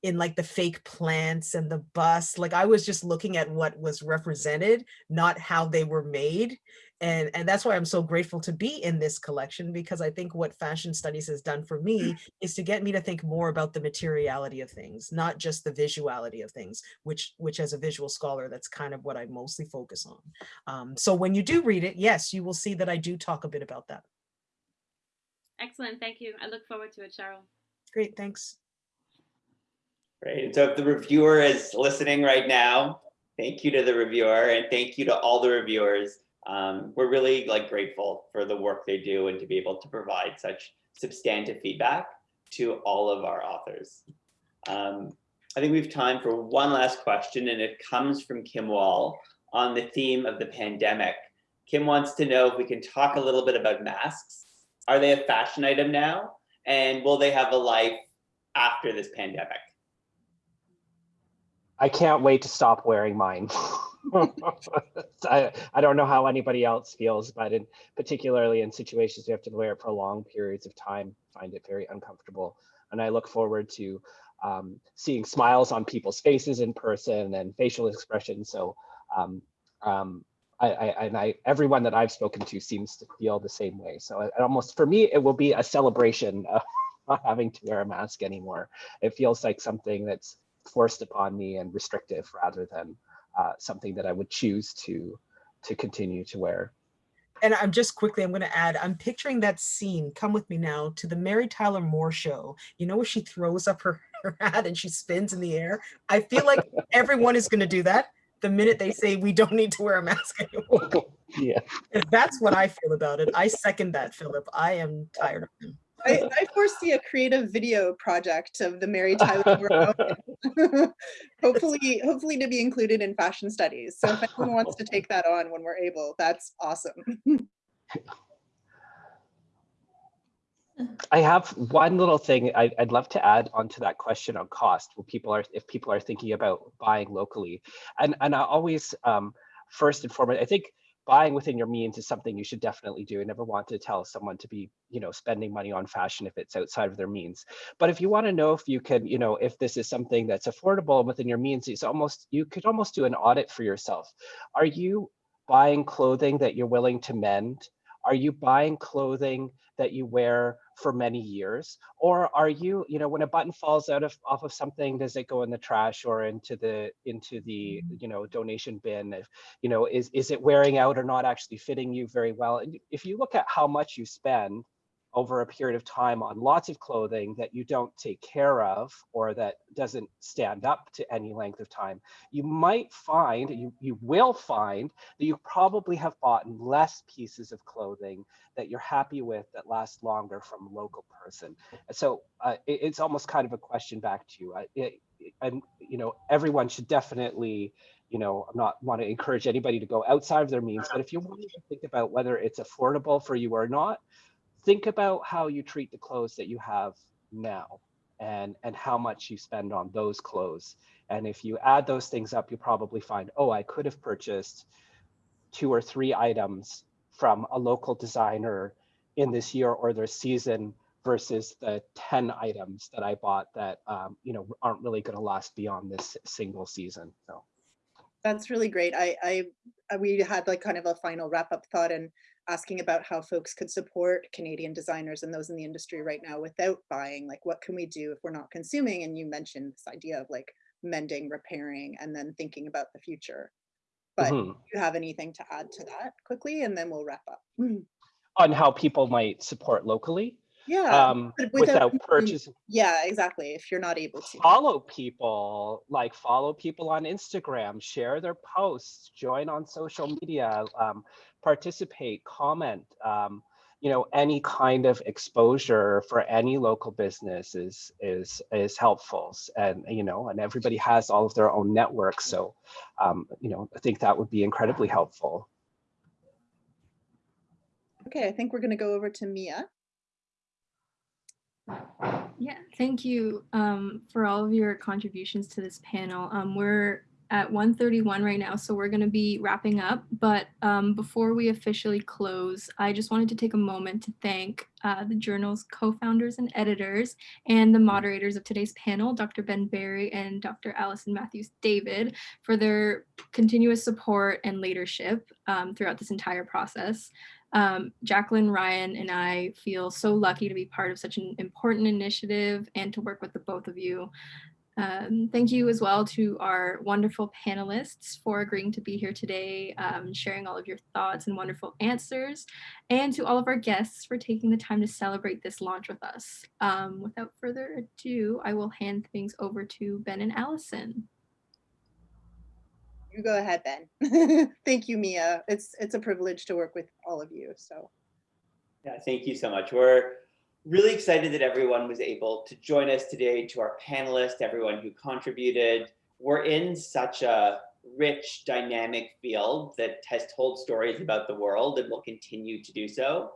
in like the fake plants and the bust. Like I was just looking at what was represented, not how they were made. And, and that's why I'm so grateful to be in this collection because I think what fashion studies has done for me (clears throat) is to get me to think more about the materiality of things, not just the visuality of things, which, which as a visual scholar, that's kind of what I mostly focus on. Um, so when you do read it, yes, you will see that I do talk a bit about that. Excellent. Thank you. I look forward to it, Cheryl. Great. Thanks. Great. So if the reviewer is listening right now, thank you to the reviewer and thank you to all the reviewers. Um, we're really like grateful for the work they do and to be able to provide such substantive feedback to all of our authors. Um, I think we have time for one last question and it comes from Kim Wall on the theme of the pandemic. Kim wants to know if we can talk a little bit about masks. Are they a fashion item now? And will they have a life after this pandemic? I can't wait to stop wearing mine. (laughs) (laughs) I, I don't know how anybody else feels, but in particularly in situations you have to wear it for long periods of time, find it very uncomfortable. And I look forward to um, seeing smiles on people's faces in person and facial expressions. So um, um, I, I, and I, everyone that I've spoken to seems to feel the same way. So it almost for me, it will be a celebration (laughs) of not having to wear a mask anymore. It feels like something that's forced upon me and restrictive rather than uh, something that I would choose to to continue to wear. And I'm just quickly, I'm going to add, I'm picturing that scene, come with me now, to the Mary Tyler Moore show. You know, where she throws up her, (laughs) her hat and she spins in the air. I feel like (laughs) everyone is going to do that the minute they say we don't need to wear a mask anymore. (laughs) yeah. That's what I feel about it. I second that, Philip. I am tired of him. I, I, foresee a creative video project of the Mary Tyler (laughs) (laughs) hopefully, hopefully to be included in fashion studies. So if anyone wants to take that on when we're able, that's awesome. (laughs) I have one little thing I, would love to add onto that question on cost. When people are, if people are thinking about buying locally, and and I always, um, first and foremost, I think buying within your means is something you should definitely do. I never want to tell someone to be, you know, spending money on fashion if it's outside of their means. But if you want to know if you can, you know, if this is something that's affordable and within your means, it's almost, you could almost do an audit for yourself. Are you buying clothing that you're willing to mend? Are you buying clothing that you wear for many years? Or are you, you know, when a button falls out of off of something, does it go in the trash or into the into the, mm-hmm. you know, donation bin? If, you know, is is it wearing out or not actually fitting you very well? And if you look at how much you spend over a period of time on lots of clothing that you don't take care of or that doesn't stand up to any length of time, you might find, you, you will find that you probably have bought less pieces of clothing that you're happy with that last longer from a local person. So uh, it, it's almost kind of a question back to you. Uh, it, and you know, everyone should definitely you know, I'm not want to encourage anybody to go outside of their means, but if you want to think about whether it's affordable for you or not, think about how you treat the clothes that you have now and and how much you spend on those clothes. And if you add those things up you'll probably find oh i could have purchased two or three items from a local designer in this year or this season versus the 10 items that i bought that um, you know aren't really going to last beyond this single season so. That's really great. I i we had like kind of a final wrap up thought and asking about how folks could support Canadian designers and those in the industry right now without buying, like what can we do if we're not consuming? And you mentioned this idea of like mending, repairing, and then thinking about the future. But mm -hmm. you have anything to add to that quickly, and then we'll wrap up. (clears throat) On how people might support locally? Yeah. Um, without, without purchasing. Yeah, exactly. If you're not able to. Follow people, like follow people on Instagram, share their posts, join on social media. Um, participate, comment, um, you know, any kind of exposure for any local business is is is helpful, and you know, and everybody has all of their own networks, so um, you know, I think that would be incredibly helpful. Okay, I think we're going to go over to Mia. Yeah, thank you um, for all of your contributions to this panel. Um, we're at 1:31 right now, so we're going to be wrapping up. But um, before we officially close, I just wanted to take a moment to thank uh, the journal's co-founders and editors and the moderators of today's panel, Dr. Ben Barry and Dr. Alison Matthews David, for their continuous support and leadership um, throughout this entire process. Um, Jacqueline, Ryan, and I feel so lucky to be part of such an important initiative and to work with the both of you. Um, thank you as well to our wonderful panelists for agreeing to be here today, um, sharing all of your thoughts and wonderful answers, and to all of our guests for taking the time to celebrate this launch with us. Um, without further ado, I will hand things over to Ben and Alison. You go ahead, Ben. (laughs) Thank you, Mia. It's it's a privilege to work with all of you. So Yeah, thank you so much. We're really excited that everyone was able to join us today, to our panelists, everyone who contributed. We're in such a rich, dynamic field that has told stories about the world and will continue to do so.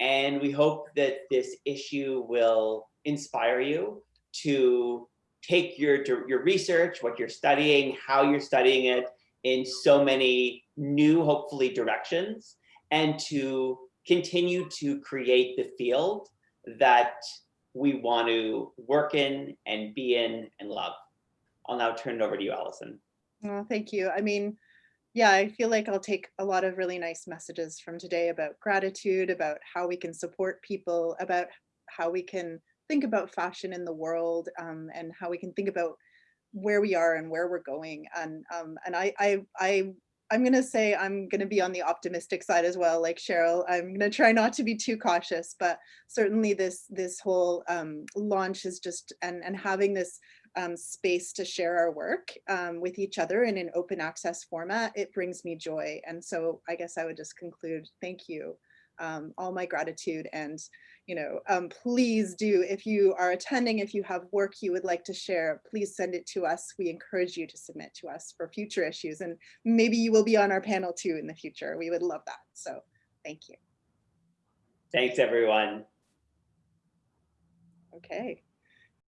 And we hope that this issue will inspire you to take your, your research, what you're studying, how you're studying it in so many new, hopefully, directions, and to continue to create the field that we want to work in and be in and love. I'll now turn it over to you, Alison. well, thank you. I mean, yeah, I feel like I'll take a lot of really nice messages from today about gratitude, about how we can support people, about how we can think about fashion in the world, um, and how we can think about where we are and where we're going. And um, and I I I I'm gonna say I'm gonna be on the optimistic side as well, like Cheryl. I'm gonna try not to be too cautious, but certainly this this whole um, launch is just and and having this um, space to share our work um, with each other in an open access format, it brings me joy. And so I guess I would just conclude, thank you, um, all my gratitude and you know, um, please do, if you are attending, if you have work you would like to share, please send it to us. We encourage you to submit to us for future issues and maybe you will be on our panel too in the future. We would love that. So thank you. Thanks, everyone. Okay.